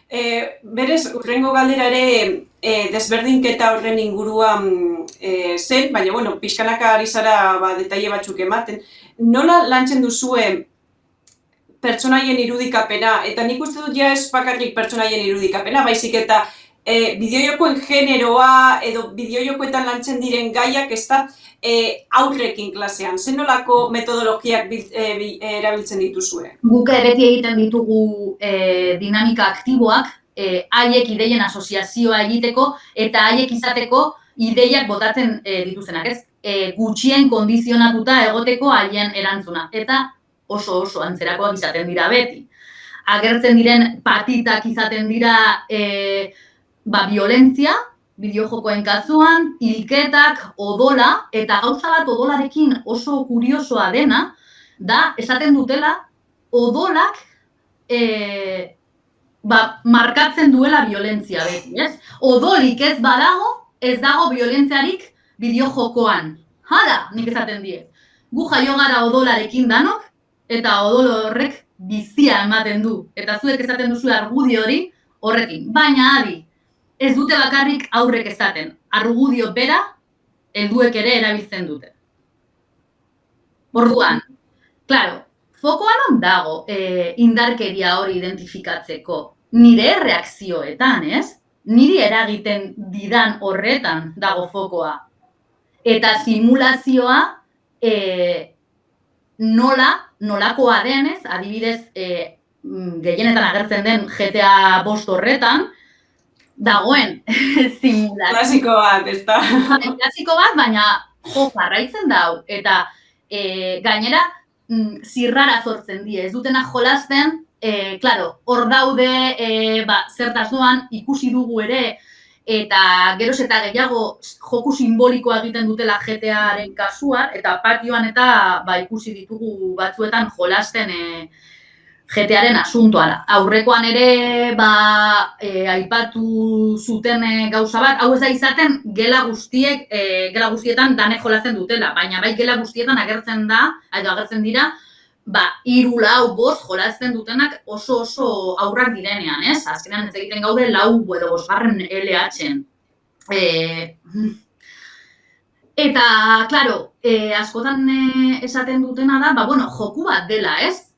E, berez, urrengo galdera ere e, desberdinketa horren inguruan e, zen, baina, bueno, pixkanaka ari zara ba, detaile batzuk ematen. Nola lantzen duzue pertsonaien irudikapena, eta nik uste dut ja ez bakarrik pertsonaien irudikapena, baizik eta e, bideojokoen generoa edo bideojokoetan lantzen diren gaiak ez da e, aurrekin klasean. Zen nolako metodologiak bil, e, erabiltzen dituzue? Guk beti egiten ditugu e, dinamika aktiboak, e, haiek ideien asoziazioa egiteko eta haiek izateko ideiak botatzen e, dituztenak, ez? E, gutxien kondizionatuta egoteko haien erantzuna. Eta oso oso antzerakoak izaten dira beti. Agertzen diren patitak izaten dira e, ba, violentzia, bideojokoen kasuan, hilketak, odola, eta gauza bat odolarekin oso kuriosoa dena, da, esaten dutela, odolak e, ba, markatzen duela violentzia beti, ez? Odolik ez badago, ez dago violentziarik bideojokoan. Hala, nik esaten die. Gu jaio gara odolarekin danok, eta odolo horrek bizia ematen du. Eta zuek esaten duzu argudio hori horrekin. Baina adi, ez dute bakarrik aurrek esaten. Argudio bera, helduek ere erabiltzen dute. Orduan, claro, fokoan on dago e, indarkeria hori identifikatzeko. Nire reakzioetan, ez? Niri eragiten didan horretan dago fokoa. Eta simulazioa e, nola nolakoa denez, adibidez, e, gehienetan agertzen den GTA bost horretan, dagoen simulazio. Klasiko bat, ez Klasiko bat, baina jo, jarraitzen dau. Eta e, gainera, mm, zirrara sortzen die, ez dutena jolasten, e, claro, hor daude e, ba, zertaz doan, ikusi dugu ere, eta geroz eta gehiago joku simbolikoa egiten dutela GTAren kasuan, eta patioan eta ba, ikusi ditugu batzuetan jolasten e, GTAren asuntoa. Aurrekoan ere ba, e, aipatu zuten e, gauza bat, hau ez da izaten gela guztiek, e, gela guztietan dane jolasten dutela, baina bai gela guztietan agertzen da, edo agertzen dira, ba, iru lau bost jolazten dutenak oso oso aurrak direnean, ez? Azkenean ez egiten gaude lau edo bosgarren LH-en. E, eta, klaro, e, askotan e, esaten dutena da, ba, bueno, joku bat dela, ez?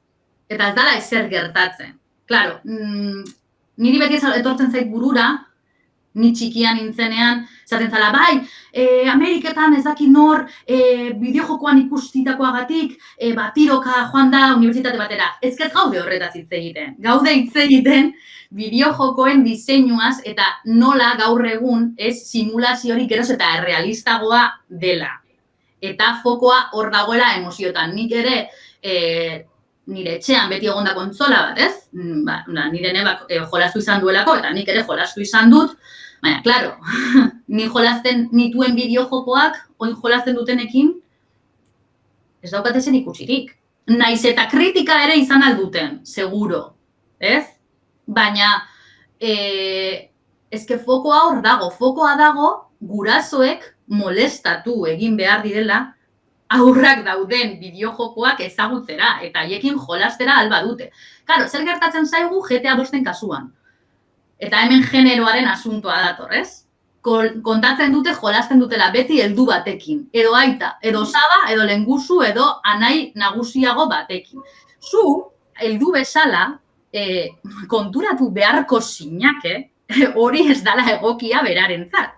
Eta ez dala ezer gertatzen. Klaro, mm, niri beti etortzen zait burura, ni txikian nintzenean, zaten zala, bai, e, Ameriketan ez dakit nor e, bideojokoan ikustitakoagatik, e, ba, tiroka joan da unibertsitate batera. Ez ez gaude horretaz hitz egiten. Gaude hitz egiten bideojokoen diseinuaz eta nola gaur egun ez simulaziorik geroz eta errealistagoa dela. Eta fokoa hor dagoela emoziotan. Nik ere, e, nire etxean beti egonda kontzola bat, ez? Mm, ba, nire nebak e, jolastu izan duelako, eta nik ere jolastu izan dut, Baina, klaro, ni jolasten nituen bideo-jokoak, oin jolasten dutenekin, ez daukatezen ikusirik. Naiz eta kritika ere izan alduten, seguro, ez? Baina, e, ezke fokoa hor dago, fokoa dago gurasoek molestatu egin behar direla aurrak dauden bideojokoak ezagutzera eta haiekin jolastera alba dute. Claro, zer gertatzen zaigu GTA bosten kasuan? Eta hemen generoaren asuntoa dator, ez? kontatzen dute jolasten dutela beti heldu batekin. Edo aita, edo saba, edo lengusu, edo anai nagusiago batekin. Zu, heldu bezala, e, konturatu beharko sinake, hori ez dala egokia beraren zat.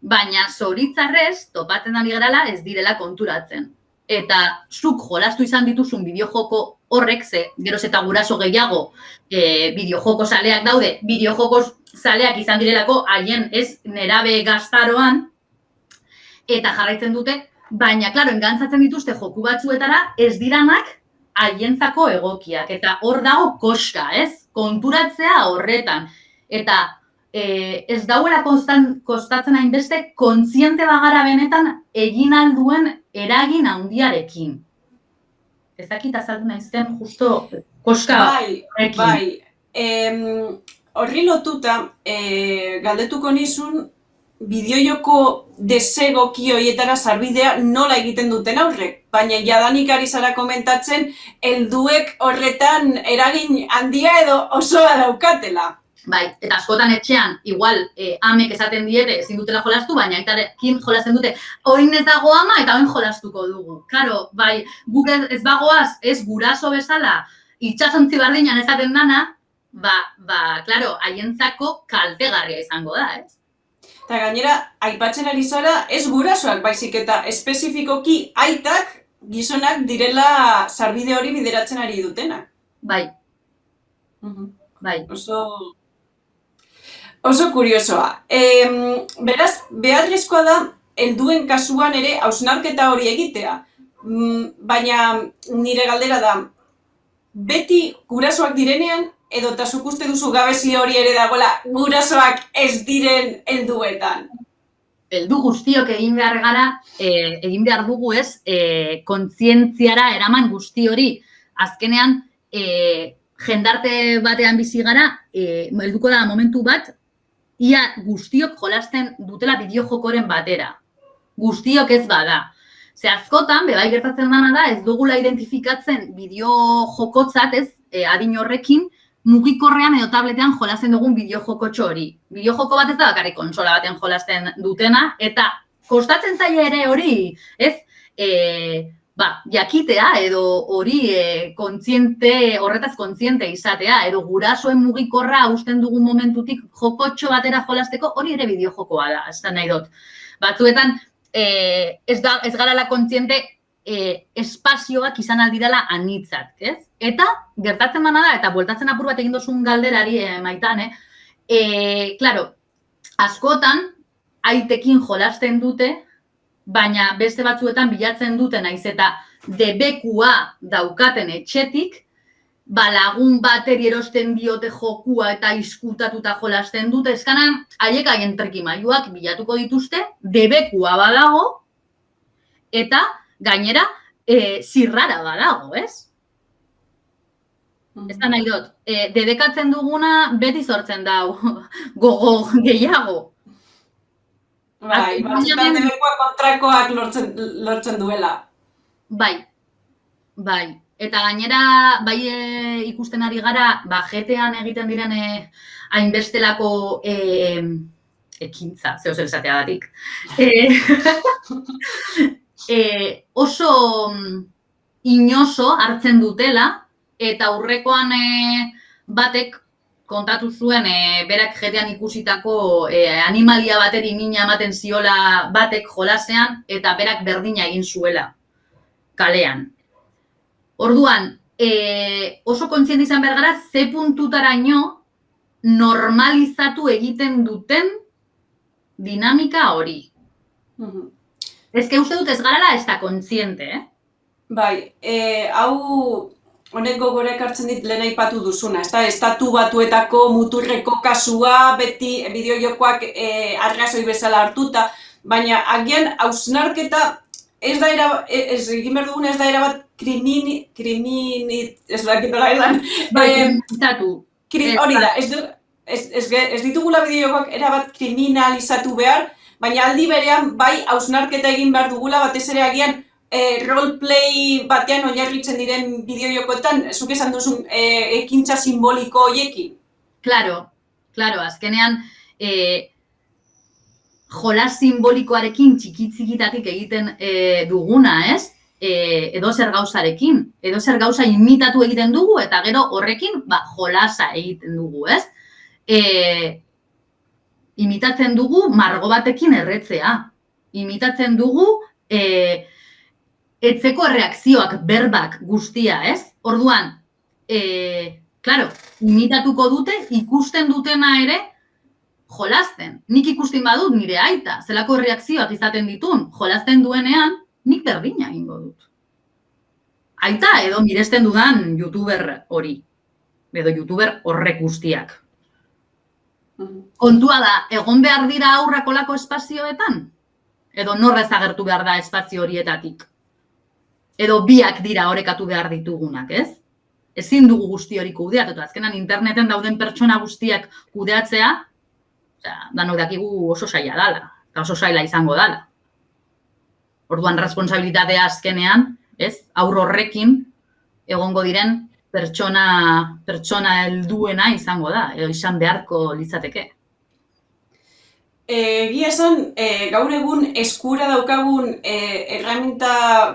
Baina zoritzarrez, topatzen da garala ez direla konturatzen. Eta zuk jolastu izan dituzun bideojoko horrek ze, geroz eta guraso gehiago e, bideojoko saleak daude, bideojoko saleak izan direlako haien ez nerabe gaztaroan, eta jarraitzen dute, baina, klaro, engantzatzen dituzte joku batzuetara, ez diranak haientzako egokiak, eta hor dago koska, ez? Konturatzea horretan. Eta e, ez dauela kostatzen hainbeste, kontziente bagara benetan egin alduen eragin handiarekin ez dakit azaldu naizten justo koska bai, bai. Em, horri lotuta, e, galdetuko nizun, bideoioko desego kioietara sarbidea nola egiten duten aurrek. Baina jadanik ari zara komentatzen, helduek horretan eragin handia edo osoa daukatela. Bai, eta askotan etxean, igual, e, amek esaten diete, ezin dutela jolastu, baina aitarekin jolasten dute, oin ez dago ama eta oin jolastuko dugu. Karo, bai, guk ez, bagoaz, ez guraso bezala, itxasontzi bardinan esaten dana, ba, ba, klaro, haientzako kaltegarria izango da, ez? Eta gainera, aipatzen ari zara, ez gurasoak baizik eta espezifikoki aitak gizonak direla sarbide hori bideratzen ari dutena. Bai. Bai. Oso, Oso kuriosoa. E, beraz, beharrezkoa da, helduen kasuan ere, hausnarketa hori egitea. Mm, baina nire galdera da, beti gurasoak direnean, edo eta uste duzu gabezi hori ere dagoela gurasoak ez diren helduetan. Heldu guztiok egin behar gara, e, egin behar dugu ez, e, kontzientziara eraman guzti hori. Azkenean, e, jendarte batean bizi gara, helduko da momentu bat, ia guztiok jolasten dutela bideojokoren batera. Guztiok ez bada. Ze askotan, bebai gertatzen dana da, ez dugula identifikatzen bideojokotzat ez, e, adin horrekin, mugikorrean edo tabletean jolasten dugun bideojokotxo hori. Bideojoko bat ez da bakarrik konsola batean jolasten dutena, eta kostatzen zaila ere hori, ez, e, ba, jakitea edo hori e, kontziente, horretaz kontziente izatea, edo gurasoen mugikorra usten dugun momentutik jokotxo batera jolasteko, hori ere bideo jokoa da, ez da nahi dut. Batzuetan, e, ez, da, ez gara la kontziente e, espazioak izan aldirala anitzat, ez? Eta, gertatzen bana da, eta bueltatzen apur bat egin dozun galderari e, maitan, eh? E, claro, askotan, aitekin jolasten dute, baina beste batzuetan bilatzen dute naiz eta debekua daukaten etxetik, ba, lagun bateri erosten diote jokua eta izkutatuta jolasten dute, eskanan, haiek haien trikimailuak bilatuko dituzte, debekua badago, eta gainera, e, zirrara badago, ez? Ez da nahi dut, e, dedekatzen duguna beti sortzen dau gogo gehiago. Bai, batzutan debekua kontrakoak lortzen, lortzen duela. Bai, bai. Eta gainera, bai e, ikusten ari gara, ba, jetean egiten diren e, hainbestelako e, ekintza, zeo zer esatea datik. E, e, oso mm, inoso hartzen dutela, eta aurrekoan e, batek kontatu zuen e, berak jetean ikusitako e, animalia bateri mina ematen ziola batek jolasean eta berak berdina egin zuela kalean. Orduan, e, oso kontziente izan behar gara, ze puntutaraino normalizatu egiten duten dinamika hori. Mhm. Ez que uste dut ez garala ez da kontziente, eh? Bai, e, hau honek gogora ekartzen dit lehen aipatu duzuna, ezta? Estatu batuetako muturreko kasua beti bideojokoak e, arrazoi bezala hartuta, baina agian hausnarketa ez da era, ez egin behar dugun ez da era bat krimini, krimini, ez da egin edan. Bai, kriminalizatu. Kri, hori da, ez, ez, ez, ez ditugula bideojokoak era bat kriminalizatu behar, baina aldi berean bai hausnarketa egin behar dugula batez ere agian e, roleplay batean oinarritzen diren bideojokoetan, zuk esan duzun e, ekintza simboliko hoiekin? Claro, claro, azkenean e, jolas simbolikoarekin txikitzikitatik egiten e, duguna, ez? E, edo zer gauzarekin, edo zer gauza imitatu egiten dugu eta gero horrekin ba, jolasa egiten dugu, ez? E, imitatzen dugu margo batekin erretzea. Imitatzen dugu e, etzeko reakzioak, berbak guztia, ez? Orduan, e, claro, imitatuko dute, ikusten dutena ere, jolasten. Nik ikusten badut nire aita, zelako reakzioak izaten ditun, jolasten duenean, nik berdina egingo dut. Aita edo miresten dudan youtuber hori, edo youtuber horrek guztiak. Kontua da, egon behar dira aurrako lako espazioetan? Edo norrez agertu behar da espazio horietatik? Edo biak dira orekatu behar ditugunak, ez? Ezin dugu guzti hori kudeatu, azkenan interneten dauden pertsona guztiak kudeatzea, Osea, danok dakigu oso saia dala, eta oso saila izango dala. Orduan responsabilitatea azkenean, ez? Aur horrekin egongo diren pertsona pertsona helduena izango da edo izan beharko litzateke. Egia esan, e, gaur egun eskura daukagun e, erraminta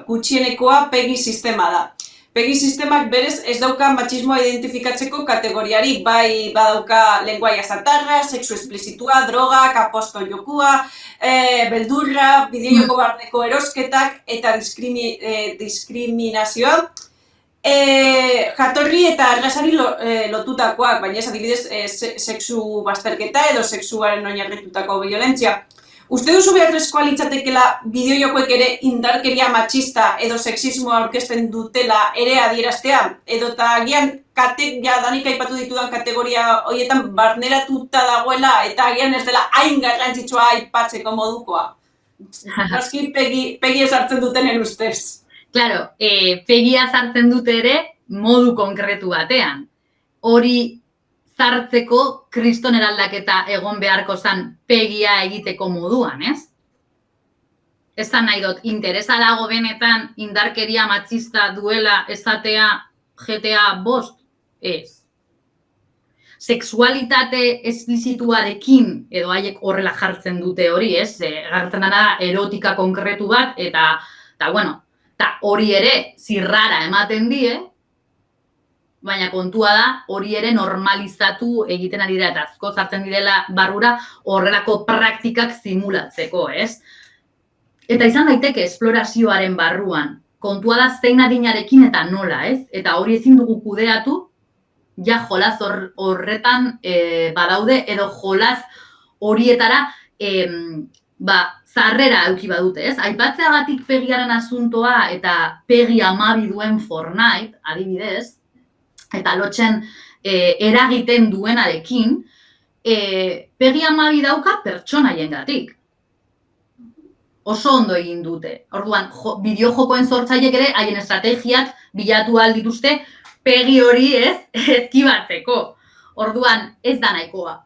gutxienekoa pegi sistema da. Pegi sistemak berez ez dauka matxismoa identifikatzeko kategoriarik, bai badauka lenguaia zatarra, sexu esplizitua, droga, kaposto jokua, e, beldurra, bideojoko mm. barneko erosketak eta diskrimi, e, diskriminazioa. E, jatorri eta arrasari lo, e, lotutakoak, baina ez adibidez e, sexu bazterketa edo sexuaren oinarritutako violentzia. Uste duzu beharrezkoa litzatekela bideojokoek ere indarkeria matxista edo sexismoa aurkezten dutela ere adieraztea? Edo eta agian kate, ja, danik aipatu ditudan kategoria horietan barneratuta dagoela eta agian ez dela hain garrantzitsua aipatzeko modukoa? Gaski pegi, pegi ezartzen duten ustez. Claro, eh, pegia sartzen dute ere modu konkretu batean. Hori zartzeko kriston eraldaketa egon beharko zan pegia egiteko moduan, ez? Ez da nahi dut, interesa dago benetan indarkeria matxista duela esatea GTA bost? Ez. Sexualitate esplizituarekin, edo haiek horrela jartzen dute hori, ez? E, gartzen dana erotika konkretu bat, eta, eta bueno, eta hori ere zirrara ematen die, baina kontua da hori ere normalizatu egiten ari dira eta azko zartzen direla barrura horrelako praktikak simulatzeko, ez? Eta izan daiteke esplorazioaren barruan, kontua da zein adinarekin eta nola, ez? Eta hori ezin dugu kudeatu, ja jolaz horretan e, badaude edo jolaz horietara e, ba, zarrera euki badute, ez? Aipatzeagatik pegiaren asuntoa eta pegi amabi duen Fortnite, adibidez, eta lotzen e, eragiten duenarekin, e, pegi amabi dauka pertsonaien gatik. Oso ondo egin dute. Orduan, jo, bideojokoen sortzaiek ere, haien estrategiak bilatu aldituzte, pegi hori ez, ezkibatzeko. Orduan, ez da nahikoa.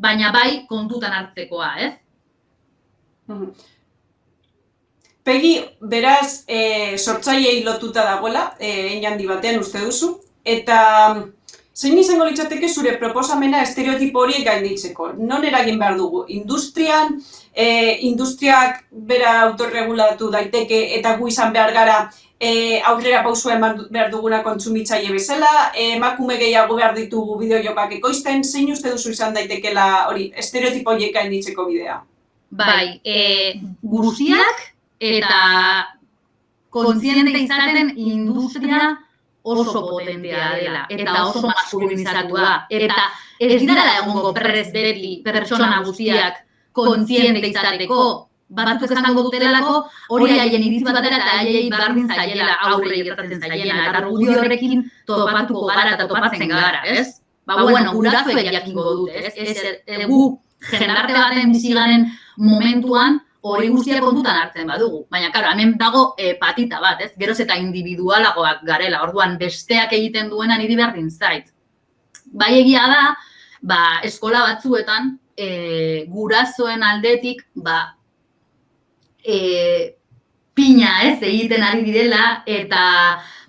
Baina bai kontutan hartzekoa, ez? Pegi, beraz, e, sortzaiei lotuta dagoela, e, hein handi batean uste duzu, eta zein izango litzateke zure proposamena estereotipo horiek gainditzeko? Non eragin behar dugu? Industrian, e, industriak bera autorregulatu daiteke eta gu izan behar gara e, aurrera pausua eman behar duguna kontsumitzaile bezala, emakume gehiago behar ditugu bideojokak ekoizten, zein uste duzu izan daitekela hori estereotipo horiek gainditzeko bidea? Bai, e, guztiak eta kontziente izaten industria oso potentea dela eta oso maskulinizatua eta ez dira egongo prez beti pertsona guztiak kontziente izateko batzuk esango dutelako hori haien iritzi batera eta haiei bardin zaiela aurre gertatzen zaiela eta argudio horrekin topatuko gara eta topatzen gara, ez? Ba, bueno, gurasoek jakingo dute, ez? Ez, gu jendarte baten bizigaren momentuan hori guztia kontutan hartzen badugu. Baina, karo, hemen dago e, patita bat, ez? Geroz eta individualagoak garela, orduan besteak egiten duena niri berdin zait. Bai egia da, ba, eskola batzuetan, e, gurasoen aldetik, ba, e, pina ez egiten ari direla, eta,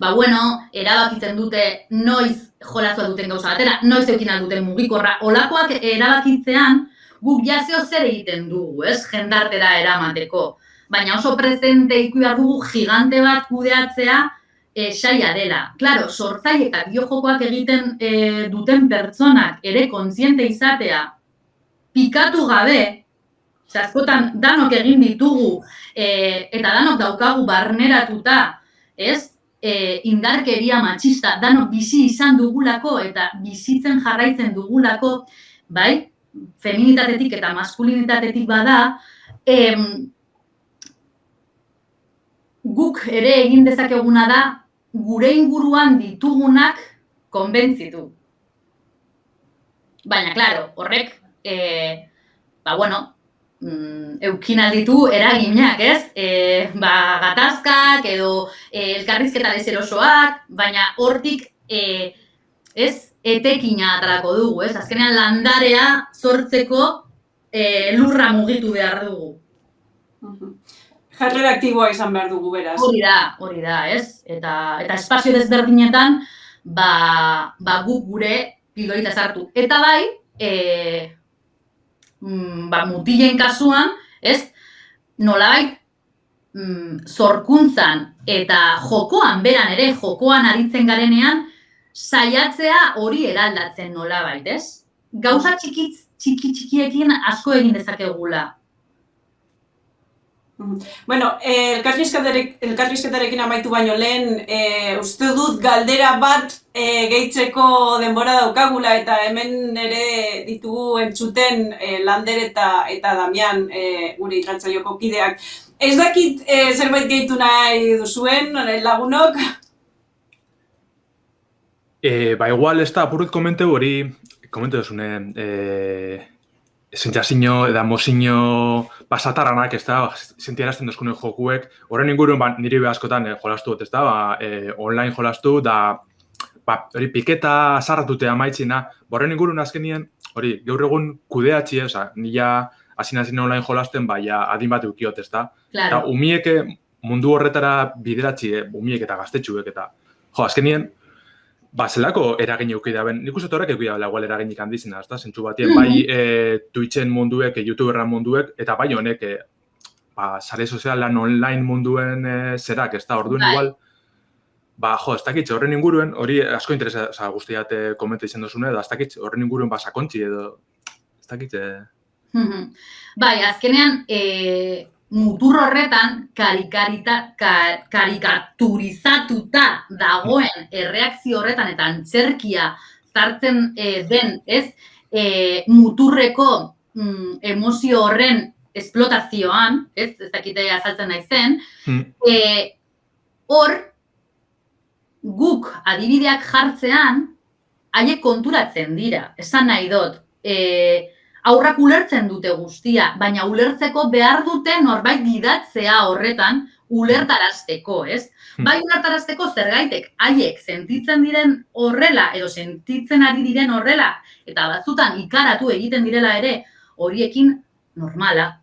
ba, bueno, erabakitzen dute noiz jolazua duten gauza batera, noiz eukin duten mugikorra, olakoak erabakitzean, guk jazio zer egiten dugu, ez, jendartera eramateko. Baina oso presente ikuia dugu gigante bat kudeatzea e, saia dela. Claro, sortzai eta biojokoak egiten e, duten pertsonak ere kontziente izatea pikatu gabe, askotan danok egin ditugu e, eta danok daukagu barneratuta, ez? E, indarkeria matxista, danok bizi izan dugulako eta bizitzen jarraitzen dugulako, bai, feminitatetik eta maskulinitatetik bada, em, guk ere egin dezakeguna da, gure inguruan ditugunak konbentzitu. Baina, klaro, horrek, e, ba, bueno, mm, eukin alditu eraginak, ez? E, ba, gatazkak edo e, elkarrizketa dezerosoak, baina hortik, e, ez, etekina atarako dugu, ez? Azkenean landarea sortzeko e, lurra mugitu behar dugu. Jarrera aktiboa izan behar dugu, beraz. Hori da, hori da, ez? Eta, eta espazio desberdinetan, ba, ba guk gure piloita sartu. Eta bai, e, mm, ba, mutilen kasuan, ez? Nolabait, mm, zorkuntzan eta jokoan, beran ere, jokoan aritzen garenean, saiatzea hori eraldatzen nola bait, ez? Gauza txikitz, txiki txikiekin asko egin dezakegula. Bueno, eh, elkarrizketarekin amaitu baino lehen, eh, uste dut galdera bat eh, gehitzeko denbora daukagula eta hemen ere ditugu entzuten eh, Lander eta, eta Damian eh, gure ikantzaioko kideak. Ez dakit eh, zerbait gehitu nahi duzuen lagunok? E, ba, igual, ez da, apurret komente hori, komente duzune, e, zentxasino eda mozino pasataranak, ez da, zentiarazten duzkune jokuek, horren inguruen, ba, niri behazkotan e, jolastu dut, ez da, ba, e, online jolastu, da, ba, hori piketa sarratute amaitzina, ba, horren inguruen azkenien, hori, gaur egun kudeatzi, oza, nila hasi online jolasten, ba, ja, adin bat eukiot, ez da. Claro. Eta, umieke mundu horretara bideratzi, eh, umiek eta gaztetxuek, eta, jo, azkenien, ba, zelako eragin euki da, ben, nik uste horrek euki da, igual eraginik handizena, ez da, zentzu batien, mm -hmm. bai e, Twitchen munduek, e, YouTuberran munduek, eta bai honek, e, ba, sare sozialan online munduen e, zerak, ez da, orduan bai. igual, ba, jo, ez dakit, horren inguruen, hori asko interesa, oza, guztiat e, komenta izan duzune, da, ez dakit, horren inguruen ba, sakontzi edo, ez dakit, e... Bai, azkenean, e, mutur horretan karikarita, karikaturizatuta dagoen erreakzio horretan eta antzerkia zartzen e, den, ez, e, muturreko mm, emozio horren esplotazioan, ez, ez dakite azaltzen naizen, Hmm. e, hor, guk adibideak jartzean, haiek konturatzen dira, esan nahi dut. E, aurrak ulertzen dute guztia, baina ulertzeko behar dute norbait gidatzea horretan, ulertarazteko, ez? Hmm. Bai ulertarazteko zergaitek haiek sentitzen diren horrela edo sentitzen ari diren horrela eta batzutan ikaratu egiten direla ere horiekin normala.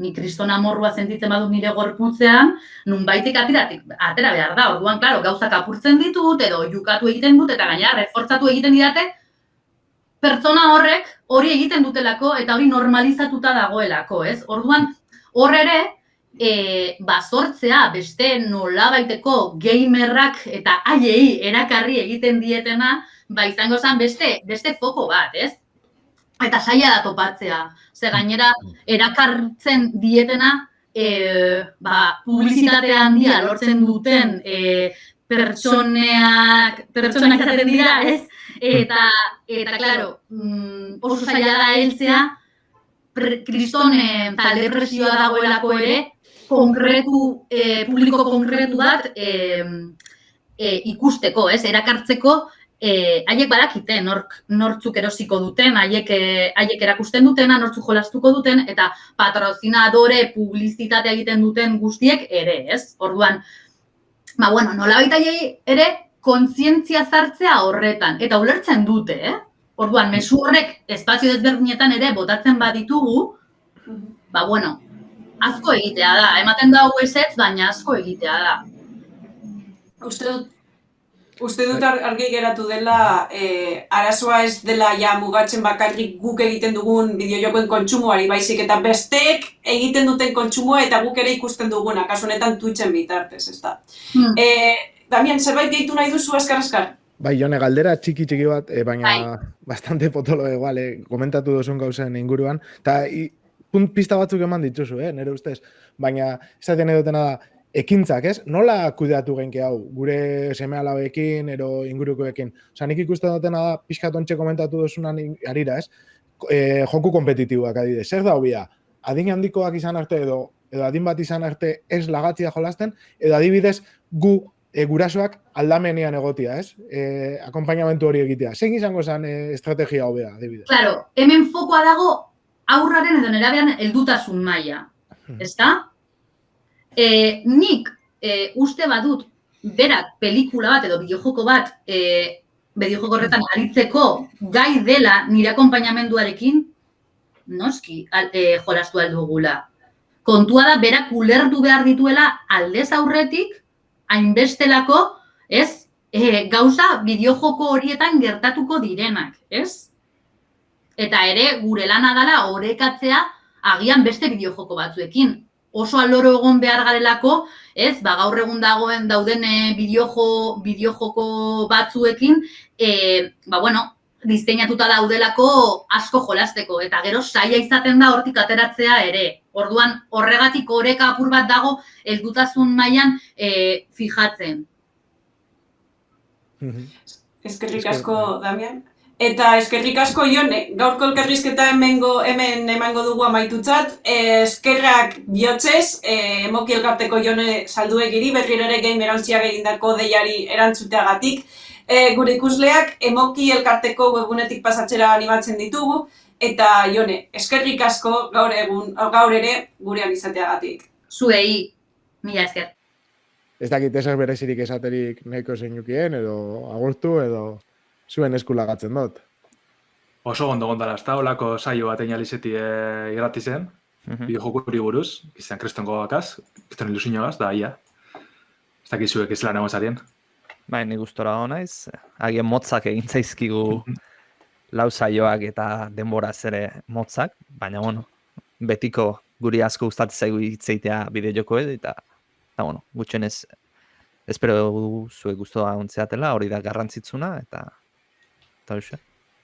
Ni kriston amorrua sentitzen badut nire gorputzean, nunbaitek ateratik, atera behar da. Orduan, claro, gauzak apurtzen ditut edo jukatu egiten dut eta gaina refortzatu egiten didate pertsona horrek hori egiten dutelako eta hori normalizatuta dagoelako, ez? Orduan, hor ere, e, bazortzea beste nolabaiteko gamerrak eta haiei erakarri egiten dietena, ba izango zen beste, beste foko bat, ez? Eta saia da topatzea. Ze gainera, erakartzen dietena, e, ba, publizitate handia lortzen duten e, pertsoneak, pertsonak izaten dira, ez? Eta, eta, claro, mm, oso zaila da heltzea, pre- kriston talde presioa dagoelako ere, konkretu, eh, publiko konkretu bat eh, eh, ikusteko, ez, erakartzeko, eh, haiek badakite nork, nortzuk erosiko duten, haiek, haiek erakusten dutena, nortzuk jolastuko duten, eta patrozinadore publizitatea egiten duten guztiek ere, ez? Orduan, ba, bueno, haiei ere kontzientzia zartzea horretan, eta ulertzen dute, eh? Orduan, mezu horrek espazio desberdinetan ere botatzen baditugu, ba, bueno, asko egitea da. Ematen da hau baina asko egitea da. Uste dut, uste dut ar- argi geratu dela, eh, arazoa ez dela ja mugatzen bakarrik guk egiten dugun bideojokoen kontsumoari, baizik eta besteek egiten duten kontsumoa eta guk ere ikusten duguna, kasu honetan Twitchen bitartez, ez da. Hmm. Eh, Damian, zerbait gehitu nahi duzu askar-askar? Bai, jone, galdera txiki txiki bat, eh, baina Bai. bastante potolo egual, eh, komentatu duzun gauzen inguruan, eta punt pista batzuk eman dituzu, eh, nire ustez, baina esaten edutena da, ekintzak, ez? Nola kudeatu genke hau, gure seme alabekin, ero ingurukoekin? Osa, nik ikusten dutena da, pixkat ontxe komentatu duzunan harira, ez? E, joku kompetitiboak adibidez, zer da hobia? Adin handikoak izan arte edo, edo adin bat izan arte ez lagatzia jolasten, edo adibidez gu e, gurasoak aldamenean egotia, ez? E, akompainamentu hori egitea. Zein izango zen e, estrategia hobea, adibidez? Claro, hemen fokoa dago aurraren edo nerabean heldutasun maila, ezta? E, nik e, uste badut berak pelikula bat edo bideojoko bat e, bideojoko horretan aritzeko gai dela nire akompainamenduarekin, noski al, e, jolastu aldugula. Kontua da, berak ulertu behar dituela aldez aurretik, hainbestelako, ez, e, gauza bideojoko horietan gertatuko direnak, ez? Eta ere, gure lana dela orekatzea agian beste bideojoko batzuekin. Oso aloro egon behar garelako, ez, ba, gaur egun dagoen dauden e, bideojo, bideojoko batzuekin, e, ba, bueno, diseinatuta daudelako asko jolasteko, eta gero saia izaten da hortik ateratzea ere. Orduan, horregatik oreka apur bat dago, heldutasun mailan e, fijatzen. Eskerrik Esker- asko, Damian. Eta eskerrik asko Jone, gaurko elkarrizketa hemengo, hemen emango dugu amaitutzat. Eh, eskerrak bihotzez, eh, emoki elkarteko Jone salduegiri, berriro ere gamer ontziak egindako deiari erantzuteagatik. Eh, gure ikusleak emoki elkarteko webunetik pasatzera animatzen ditugu. Eta Jone, eskerrik asko gaur egun, gaur ere gurean izateagatik. Zuei, mila esker. Ez dakit ezer berezirik esaterik nahiko zeinukien, edo agurtu, edo zuen eskulagatzen dut. Oso ondo gondala, ez da, olako saio bat einalizeti e, irrati zen, Mhm. bideojokuri buruz, izan kristongo bakaz, kriston ilusioagaz, da, ia. Ez dakizuek ez lan egon zarien. Bai, ni gustora hona naiz. Agian motzak egin zaizkigu lau saioak eta denboraz ere motzak, baina bueno, betiko guri asko gustatzen zaigu hitzeitea bideo jokoez eta eta bueno, gutxenez espero dugu zuek gustoa ontzeatela, hori da garrantzitsuna eta eta hoxe.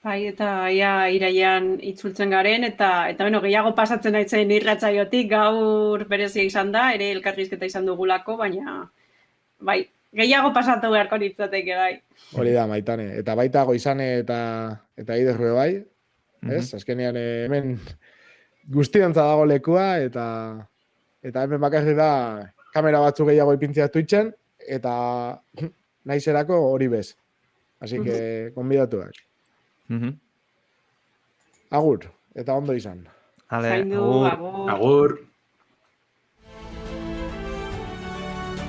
Bai, eta ia iraian itzultzen garen, eta eta bueno, gehiago pasatzen naitzen irratsaiotik gaur berezia izan da, ere elkarrizketa izan dugulako, baina bai, gehiago pasatu beharko nitzateke bai. Hori da, maitane. Eta baita goizane eta eta iderrue bai, ez? Azkenean eh, hemen guztiontza dago lekua, eta eta hemen bakarrik da kamera batzuk gehiago ipintzea Twitchen, eta naizerako hori bez. Así que, konbidatuak. Mhm. Agur, eta ondo izan. Ale, Zaindu, agur. agur. Agur.